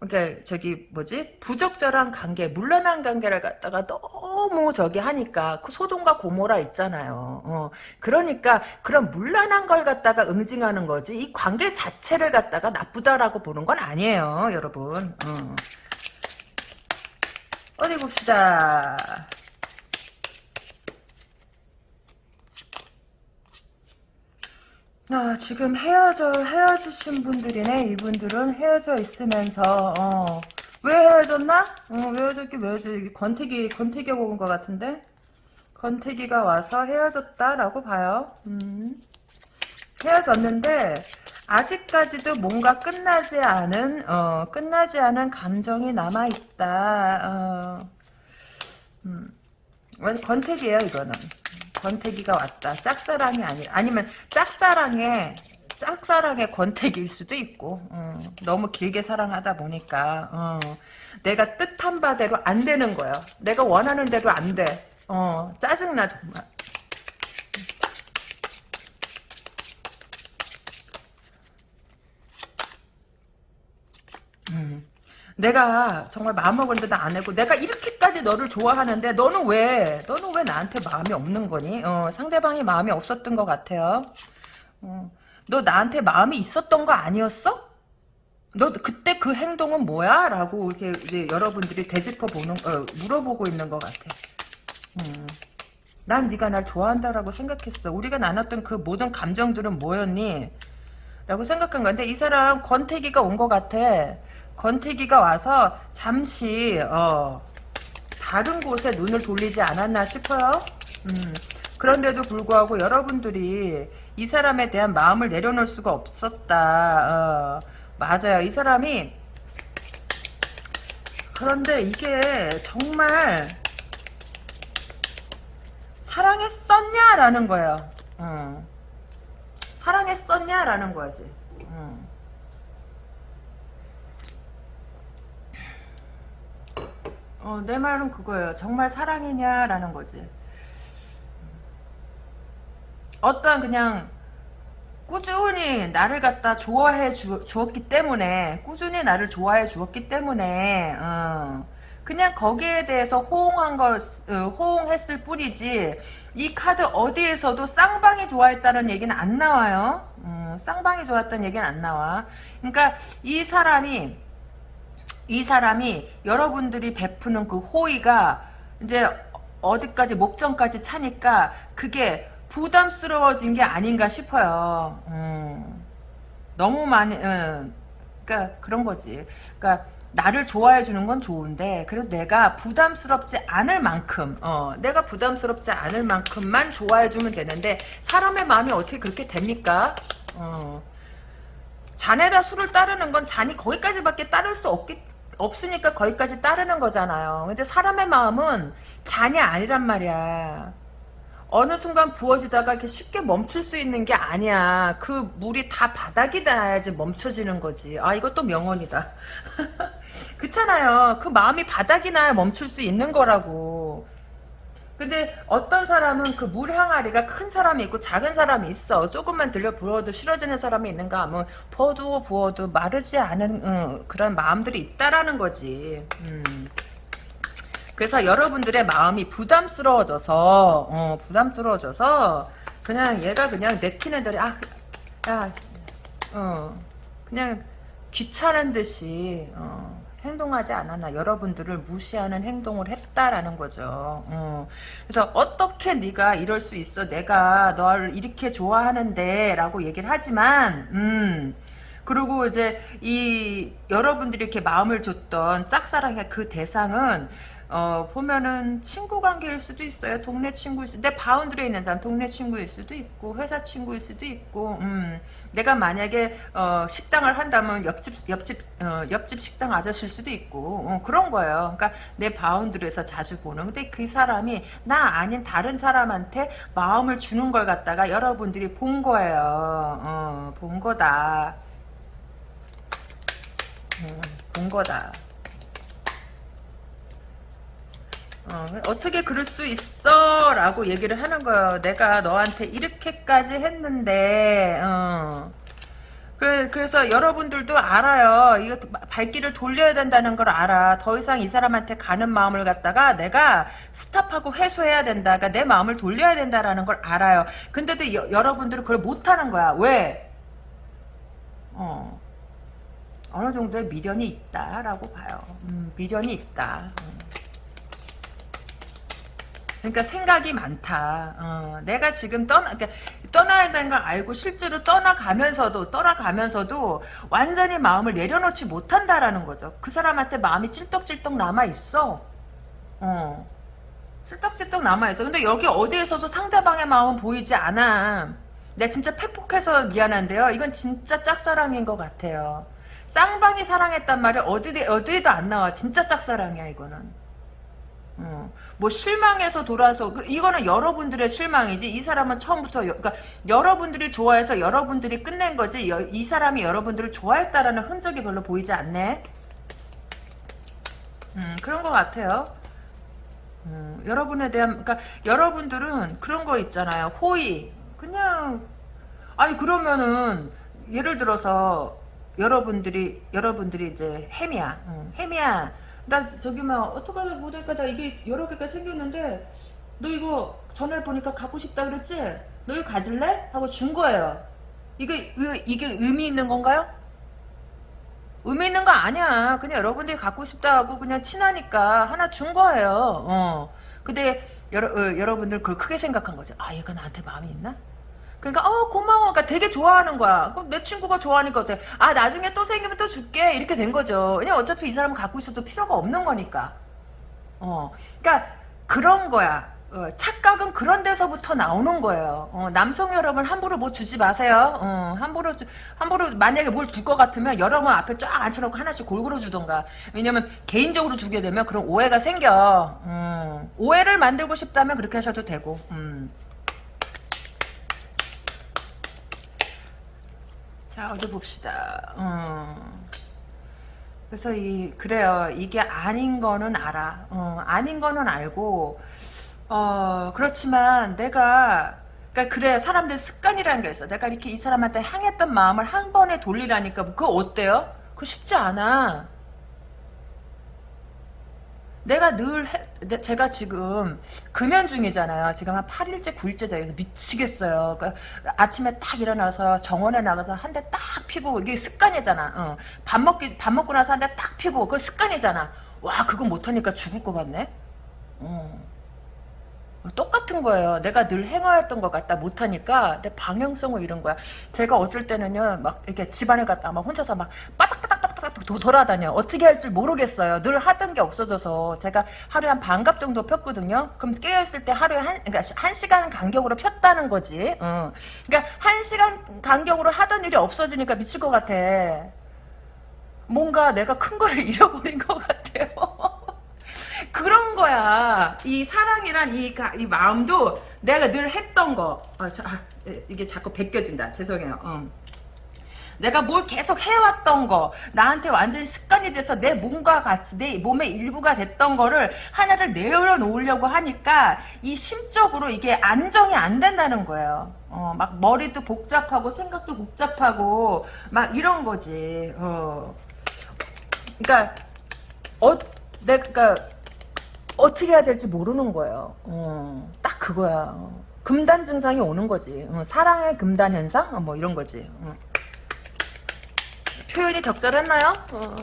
그러니까 저기 뭐지 부적절한 관계, 물란한 관계를 갖다가 너무 저기 하니까 그 소돔과 고모라 있잖아요. 어. 그러니까 그런 물란한 걸 갖다가 응징하는 거지 이 관계 자체를 갖다가 나쁘다라고 보는 건 아니에요, 여러분. 어. 어디 봅시다. 아, 지금 헤어져, 헤어지신 분들이네, 이분들은 헤어져 있으면서, 어. 왜 헤어졌나? 어, 왜 헤어졌기, 왜 헤어졌기, 권태기, 권태기가 온 것 같은데? 권태기가 와서 헤어졌다라고 봐요. 음. 헤어졌는데, 아직까지도 뭔가 끝나지 않은, 어, 끝나지 않은 감정이 남아있다, 어. 음. 권태기예요 이거는. 권태기가 왔다. 짝사랑이 아니 아니면 짝사랑에 짝사랑의 권태기일 수도 있고 어, 너무 길게 사랑하다 보니까 어, 내가 뜻한 바대로 안 되는 거야. 내가 원하는 대로 안 돼. 어, 짜증나 정말. 음. 내가 정말 마음먹었는데 안 하고 내가 이렇게까지 너를 좋아하는데 너는 왜 너는 왜 나한테 마음이 없는 거니? 어, 상대방이 마음이 없었던 것 같아요. 어, 너 나한테 마음이 있었던 거 아니었어? 너 그때 그 행동은 뭐야? 라고 이렇게 여러분들이 되짚어 보는 어, 물어보고 있는 것 같아. 음. 난 네가 날 좋아한다라고 생각했어. 우리가 나눴던 그 모든 감정들은 뭐였니? 라고 생각한 건데 이 사람 권태기가 온 것 같아. 권태기가 와서 잠시 어, 다른 곳에 눈을 돌리지 않았나 싶어요. 음, 그런데도 불구하고 여러분들이 이 사람에 대한 마음을 내려놓을 수가 없었다. 어, 맞아요. 이 사람이 그런데 이게 정말 사랑했었냐라는 거예요. 어. 사랑했었냐라는 거지. 어. 어, 내 말은 그거예요. 정말 사랑이냐라는 거지. 어떤 그냥 꾸준히 나를 갖다 좋아해 주, 었기 때문에 꾸준히 나를 좋아해 주었기 때문에 어, 그냥 거기에 대해서 호응한 것 어, 호응했을 뿐이지 이 카드 어디에서도 쌍방이 좋아했다는 얘기는 안 나와요. 어, 쌍방이 좋았다는 얘기는 안 나와. 그러니까 이 사람이 이 사람이 여러분들이 베푸는 그 호의가 이제 어디까지 목전까지 차니까 그게 부담스러워진 게 아닌가 싶어요. 음, 너무 많이, 음, 그러니까 그런 거지. 그러니까 나를 좋아해 주는 건 좋은데 그래도 내가 부담스럽지 않을 만큼 어, 내가 부담스럽지 않을 만큼만 좋아해 주면 되는데 사람의 마음이 어떻게 그렇게 됩니까? 어, 잔에다 술을 따르는 건 잔이 거기까지밖에 따를 수 없기 없으니까 거기까지 따르는 거잖아요. 근데 사람의 마음은 잔이 아니란 말이야. 어느 순간 부어지다가 이렇게 쉽게 멈출 수 있는 게 아니야. 그 물이 다 바닥이 닿아야지 멈춰지는 거지. 아, 이것도 명언이다. 그렇잖아요. 그 마음이 바닥이 나야 멈출 수 있는 거라고. 근데 어떤 사람은 그 물 항아리가 큰 사람이 있고 작은 사람이 있어. 조금만 들려 부어도 싫어지는 사람이 있는가 하면 부어도 부어도 마르지 않은 응, 그런 마음들이 있다라는 거지. 음. 그래서 여러분들의 마음이 부담스러워져서 어, 부담스러워져서 그냥 얘가 그냥 내키는 대로 아, 야, 어, 그냥 귀찮은 듯이 어, 행동하지 않았나 여러분들을 무시하는 행동을 했다라는 거죠. 어. 그래서 어떻게 네가 이럴 수 있어? 내가 너를 이렇게 좋아하는데 라고 얘기를 하지만 음. 그리고 이제 이 여러분들이 이렇게 마음을 줬던 짝사랑의 그 대상은 어, 보면은 친구 관계일 수도 있어요. 동네 친구일 수도, 내 바운드리에 있는 사람 동네 친구일 수도 있고, 회사 친구일 수도 있고, 음, 내가 만약에, 어, 식당을 한다면 옆집, 옆집, 어, 옆집 식당 아저씨일 수도 있고, 어, 그런 거예요. 그러니까 내 바운드리에서 자주 보는. 근데 그 사람이 나 아닌 다른 사람한테 마음을 주는 걸 갖다가 여러분들이 본 거예요. 어, 본 거다. 음, 본 거다. 어, 떻게 그럴 수 있어? 라고 얘기를 하는 거예요. 내가 너한테 이렇게까지 했는데, 어. 그, 그래서 여러분들도 알아요. 이거 발길을 돌려야 된다는 걸 알아. 더 이상 이 사람한테 가는 마음을 갖다가 내가 스탑하고 회수해야 된다. 그러니까 내 마음을 돌려야 된다라는 걸 알아요. 근데도 여, 여러분들은 그걸 못하는 거야. 왜? 어. 어느 정도의 미련이 있다라고 봐요. 음, 미련이 있다. 음. 그러니까 생각이 많다. 어, 내가 지금 떠나, 그러니까 떠나야 되는 걸 알고 실제로 떠나가면서도 떠나가면서도 완전히 마음을 내려놓지 못한다라는 거죠. 그 사람한테 마음이 찔떡찔떡 남아 있어. 어, 찔떡찔떡 남아 있어. 근데 여기 어디에서도 상대방의 마음은 보이지 않아. 내가 진짜 팩폭해서 미안한데요. 이건 진짜 짝사랑인 것 같아요. 쌍방이 사랑했단 말이 어디 어디에도 안 나와. 진짜 짝사랑이야 이거는. 어, 뭐 실망해서 돌아서 그, 이거는 여러분들의 실망이지 이 사람은 처음부터 여, 그러니까 여러분들이 좋아해서 여러분들이 끝낸 거지 여, 이 사람이 여러분들을 좋아했다라는 흔적이 별로 보이지 않네. 음, 그런 것 같아요. 음, 여러분에 대한 그러니까 여러분들은 그런 거 있잖아요. 호의 그냥 아니 그러면은 예를 들어서 여러분들이 여러분들이 이제 햄이야. 음, 햄이야. 나 저기 막 어떡하다 못하니까 나 이게 여러 개가 생겼는데 너 이거 전화해 보니까 갖고 싶다 그랬지? 너 이거 가질래? 하고 준 거예요. 이게 이게 의미 있는 건가요? 의미 있는 거 아니야. 그냥 여러분들이 갖고 싶다 하고 그냥 친하니까 하나 준 거예요. 어. 근데 여러, 어, 여러분들 그걸 크게 생각한 거죠. 아 얘가 나한테 마음이 있나? 그러니까 어 고마워 그러니까 되게 좋아하는 거야 그럼 내 친구가 좋아하니까 어때 아 나중에 또 생기면 또 줄게 이렇게 된 거죠 왜냐 어차피 이 사람은 갖고 있어도 필요가 없는 거니까 어 그러니까 그런 거야 어, 착각은 그런 데서부터 나오는 거예요. 어, 남성 여러분 함부로 뭐 주지 마세요. 어, 함부로 함부로 만약에 뭘 줄 것 같으면 여러 번 앞에 쫙 앉혀놓고 하나씩 골고루 주던가. 왜냐면 개인적으로 주게 되면 그런 오해가 생겨. 음, 오해를 만들고 싶다면 그렇게 하셔도 되고. 음. 자 어디 봅시다. 음. 그래서 이 그래요. 이게 아닌 거는 알아. 어, 아닌 거는 알고 어 그렇지만 내가 그러니까 그래 사람들 습관이라는 게 있어. 내가 이렇게 이 사람한테 향했던 마음을 한 번에 돌리라니까 그거 어때요? 그거 쉽지 않아. 내가 늘 해, 제가 지금 금연 중이잖아요. 지금 한 8일째 9일째 돼서 미치겠어요. 그러니까 아침에 딱 일어나서 정원에 나가서 한 대 딱 피고 이게 습관이잖아. 어. 밥 먹기 밥 먹고 나서 한 대 딱 피고 그 습관이잖아. 와 그거 못하니까 죽을 것 같네. 어. 똑같은 거예요. 내가 늘 행하였던 것 같다 못하니까 내 방향성을 잃은 거야. 제가 어쩔 때는요 막 이렇게 집안에 갔다 막 혼자서 막 빠닥빠닥빠닥 막 도, 돌아다녀. 어떻게 할 줄 모르겠어요. 늘 하던 게 없어져서 제가 하루에 한 반갑 정도 폈거든요. 그럼 깨어 있을 때 하루에 한, 그러니까 한 시간 간격으로 폈다는 거지. 어. 그러니까 한 시간 간격으로 하던 일이 없어지니까 미칠 것 같아. 뭔가 내가 큰 거를 잃어버린 것 같아요. 그런 거야. 이 사랑이란 이, 가- 이 마음도 내가 늘 했던 거. 아, 자, 아, 이게 자꾸 벗겨진다. 죄송해요. 어. 내가 뭘 계속 해왔던 거, 나한테 완전히 습관이 돼서 내 몸과 같이 내 몸의 일부가 됐던 거를 하나를 내려 놓으려고 하니까 이 심적으로 이게 안정이 안 된다는 거예요. 어, 막 머리도 복잡하고 생각도 복잡하고 막 이런 거지. 어. 그러니까 어, 내가 그러니까 어떻게 해야 될지 모르는 거예요. 어, 딱 그거야. 어. 금단 증상이 오는 거지. 어, 사랑의 금단 현상? 어, 뭐 이런 거지. 어. 표현이 적절했나요? 어.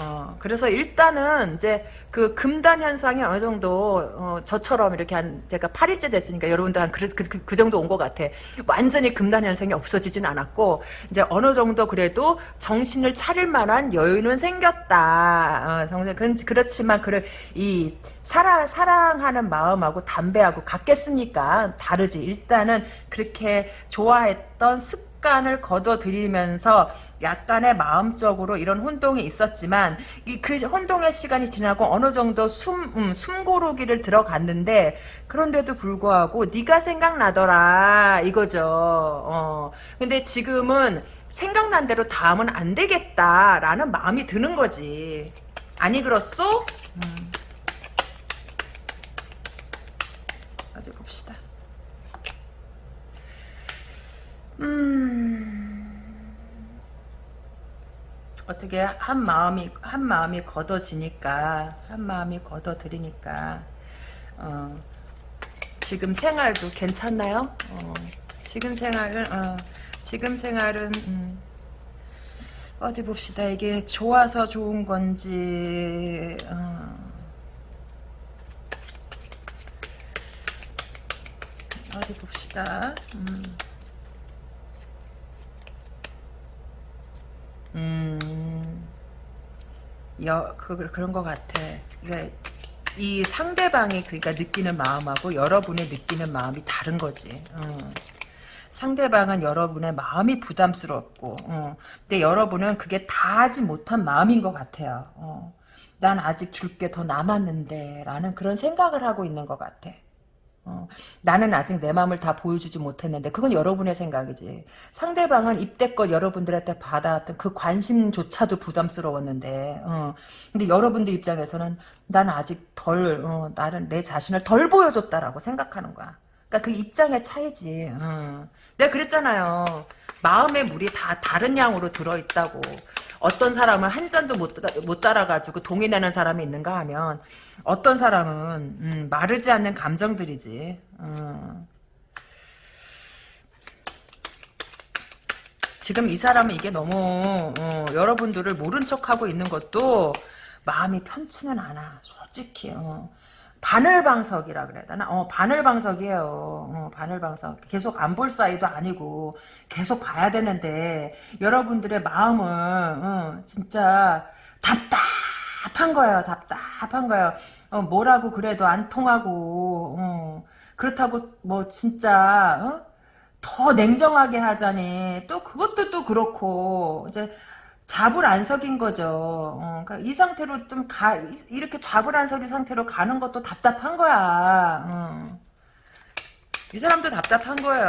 어, 그래서 일단은 이제 그 금단 현상이 어느 정도 어, 저처럼 이렇게 한 제가 8일째 됐으니까 여러분도 한 그, 그, 그, 그 정도 온 것 같아. 완전히 금단 현상이 없어지진 않았고 이제 어느 정도 그래도 정신을 차릴 만한 여유는 생겼다. 어, 정신 그, 그렇지만 그래 이 사랑 사랑하는 마음하고 담배하고 같겠습니까? 다르지. 일단은 그렇게 좋아했던 습 습관을 거둬들이면서 약간의 마음적으로 이런 혼동이 있었지만 이그 혼동의 시간이 지나고 어느 정도 숨 음, 숨고르기를 들어갔는데 그런데도 불구하고 네가 생각나더라 이거죠. 어. 근데 지금은 생각난 대로 다음은 안 되겠다라는 마음이 드는 거지. 아니 그렇소? 음. 어디 봅시다. 음. 어떻게 한 마음이 한 마음이 걷어지니까 한 마음이 걷어들이니까 어, 지금 생활도 괜찮나요? 어, 지금 생활은 어, 지금 생활은 음, 어디 봅시다 이게 좋아서 좋은 건지 어, 어디 봅시다 음. 음, 여, 그, 그런 것 같아. 그러니까 이 상대방이 그러니까 느끼는 마음하고 여러분이 느끼는 마음이 다른 거지. 어. 상대방은 여러분의 마음이 부담스럽고, 어. 근데 여러분은 그게 다 하지 못한 마음인 것 같아요. 어. 난 아직 줄 게 더 남았는데, 라는 그런 생각을 하고 있는 것 같아. 어, 나는 아직 내 마음을 다 보여주지 못했는데 그건 여러분의 생각이지. 상대방은 입대껏 여러분들한테 받아왔던 그 관심조차도 부담스러웠는데 어, 근데 여러분들 입장에서는 난 아직 덜 어, 나는 내 자신을 덜 보여줬다라고 생각하는 거야. 그러니까 그 입장의 차이지. 어. 내가 그랬잖아요. 마음의 물이 다 다른 양으로 들어있다고. 어떤 사람은 한 잔도 못, 못 따라가지고 동이 내는 사람이 있는가 하면 어떤 사람은 음, 마르지 않는 감정들이지. 어. 지금 이 사람은 이게 너무 어, 여러분들을 모른 척하고 있는 것도 마음이 편치는 않아. 솔직히. 어. 바늘방석이라 그래야 되나? 어, 바늘방석이에요. 어, 바늘방석. 계속 안 볼 사이도 아니고, 계속 봐야 되는데, 여러분들의 마음은, 어, 진짜, 답답한 거예요, 답답한 거예요. 어, 뭐라고 그래도 안 통하고, 어, 그렇다고, 뭐, 진짜, 어? 더 냉정하게 하자니, 또 그것도 또 그렇고, 이제, 잡을 안 석인 거죠. 어, 그러니까 이 상태로 좀 가, 이렇게 잡을 안 석인 상태로 가는 것도 답답한 거야. 어. 이 사람도 답답한 거예요.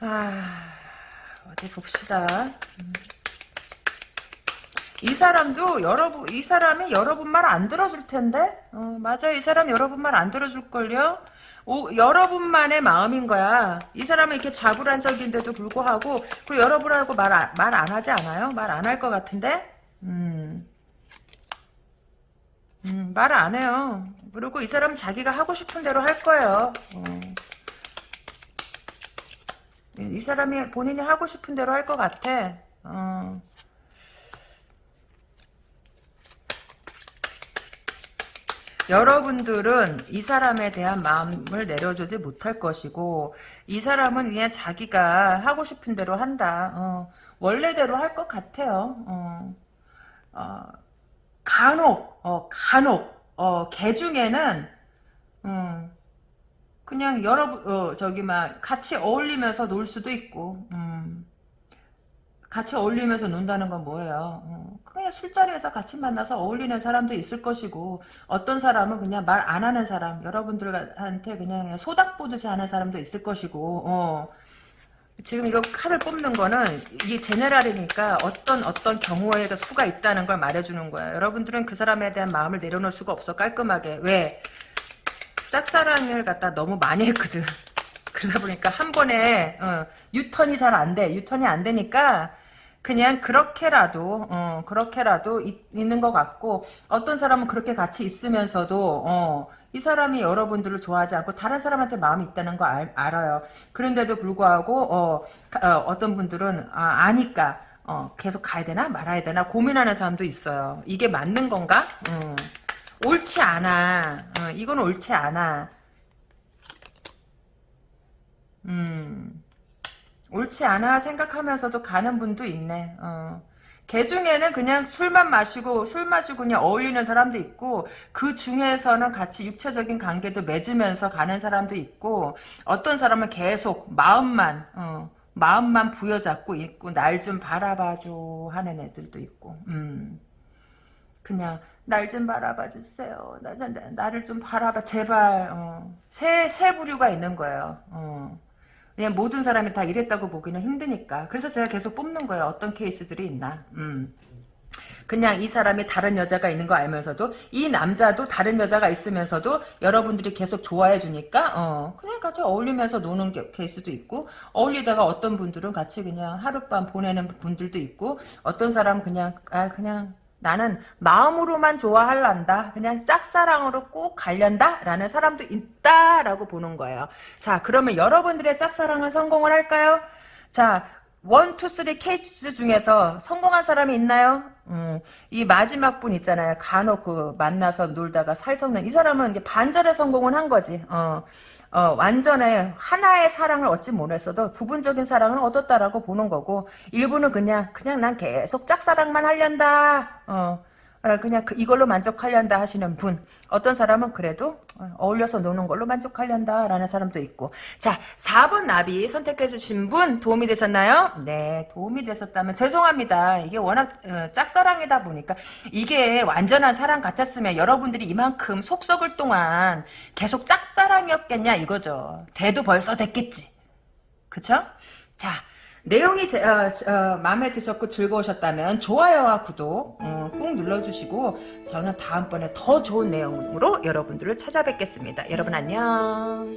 아, 어디 봅시다. 음. 이 사람도 여러분 이 사람이 여러분 말 안 들어줄 텐데 어, 맞아요 이 사람 여러분 말 안 들어줄 걸요 오, 여러분만의 마음인 거야 이 사람은 이렇게 자불안석인데도 불구하고 그 여러분하고 말 말 안 하지 않아요 말 안 할 것 같은데 음. 음, 말 안 해요 그리고 이 사람은 자기가 하고 싶은 대로 할 거예요 어. 이 사람이 본인이 하고 싶은 대로 할 것 같아 어. 여러분들은 이 사람에 대한 마음을 내려주지 못할 것이고 이 사람은 그냥 자기가 하고 싶은 대로 한다. 어, 원래대로 할 것 같아요. 어, 어, 간혹 어, 간혹 어, 개 중에는 음, 그냥 여러분 어, 저기 막 같이 어울리면서 놀 수도 있고 음, 같이 어울리면서 논다는 건 뭐예요? 어, 그냥 술자리에서 같이 만나서 어울리는 사람도 있을 것이고 어떤 사람은 그냥 말 안 하는 사람 여러분들한테 그냥 소닥 보듯이 하는 사람도 있을 것이고 어, 지금 이거 칼을 뽑는 거는 이게 제네랄이니까 어떤 어떤 경우에 수가 있다는 걸 말해주는 거야. 여러분들은 그 사람에 대한 마음을 내려놓을 수가 없어 깔끔하게 왜 짝사랑을 갖다 너무 많이 했거든. 그러다 보니까 한 번에 어, 유턴이 잘 안 돼. 유턴이 안 되니까 그냥 그렇게라도 어, 그렇게라도 있, 있는 것 같고 어떤 사람은 그렇게 같이 있으면서도 어, 이 사람이 여러분들을 좋아하지 않고 다른 사람한테 마음이 있다는 거 알, 알아요. 그런데도 불구하고 어, 어, 떤 분들은 아, 아니까 어, 계속 가야 되나 말아야 되나 고민하는 사람도 있어요. 이게 맞는 건가? 음. 옳지 않아. 어, 이건 옳지 않아. 음. 옳지 않아 생각하면서도 가는 분도 있네. 어. 개 중에는 그냥 술만 마시고 술 마시고 그냥 어울리는 사람도 있고 그 중에서는 같이 육체적인 관계도 맺으면서 가는 사람도 있고 어떤 사람은 계속 마음만 어, 마음만 부여잡고 있고 날 좀 바라봐줘 하는 애들도 있고 음. 그냥 날 좀 바라봐 주세요. 나, 나, 나를 좀 바라봐 제발 어. 새, 새 부류가 있는 거예요. 어. 그냥 모든 사람이 다 이랬다고 보기는 힘드니까. 그래서 제가 계속 뽑는 거예요. 어떤 케이스들이 있나. 음. 그냥 이 사람이 다른 여자가 있는 거 알면서도 이 남자도 다른 여자가 있으면서도 여러분들이 계속 좋아해 주니까 어 그냥 같이 어울리면서 노는 게, 케이스도 있고 어울리다가 어떤 분들은 같이 그냥 하룻밤 보내는 분들도 있고 어떤 사람은 그냥 아 그냥 나는 마음으로만 좋아할란다. 그냥 짝사랑으로 꼭 갈련다. 라는 사람도 있다라고 보는 거예요. 자 그러면 여러분들의 짝사랑은 성공을 할까요? 자 one, two, three 케이스 중에서 성공한 사람이 있나요? 음, 이 마지막 분 있잖아요. 간혹 그 만나서 놀다가 살 섞는 이 사람은 이제 반절의 성공은 한 거지. 어, 어, 완전히 하나의 사랑을 얻지 못했어도 부분적인 사랑은 얻었다라고 보는 거고 일부는 그냥 그냥 난 계속 짝사랑만 하련다. 어, 그냥 그 이걸로 만족하련다 하시는 분 어떤 사람은 그래도 어울려서 노는 걸로 만족하련다 라는 사람도 있고 자 4번 나비 선택해 주신 분 도움이 되셨나요? 네 도움이 되셨다면 죄송합니다 이게 워낙 어, 짝사랑이다 보니까 이게 완전한 사랑 같았으면 여러분들이 이만큼 속 썩을 동안 계속 짝사랑이었겠냐 이거죠 대도 벌써 됐겠지 그쵸? 자 내용이 제, 어, 어, 마음에 드셨고 즐거우셨다면 좋아요와 구독 어, 꾹 눌러주시고 저는 다음번에 더 좋은 내용으로 여러분들을 찾아뵙겠습니다. 여러분 안녕.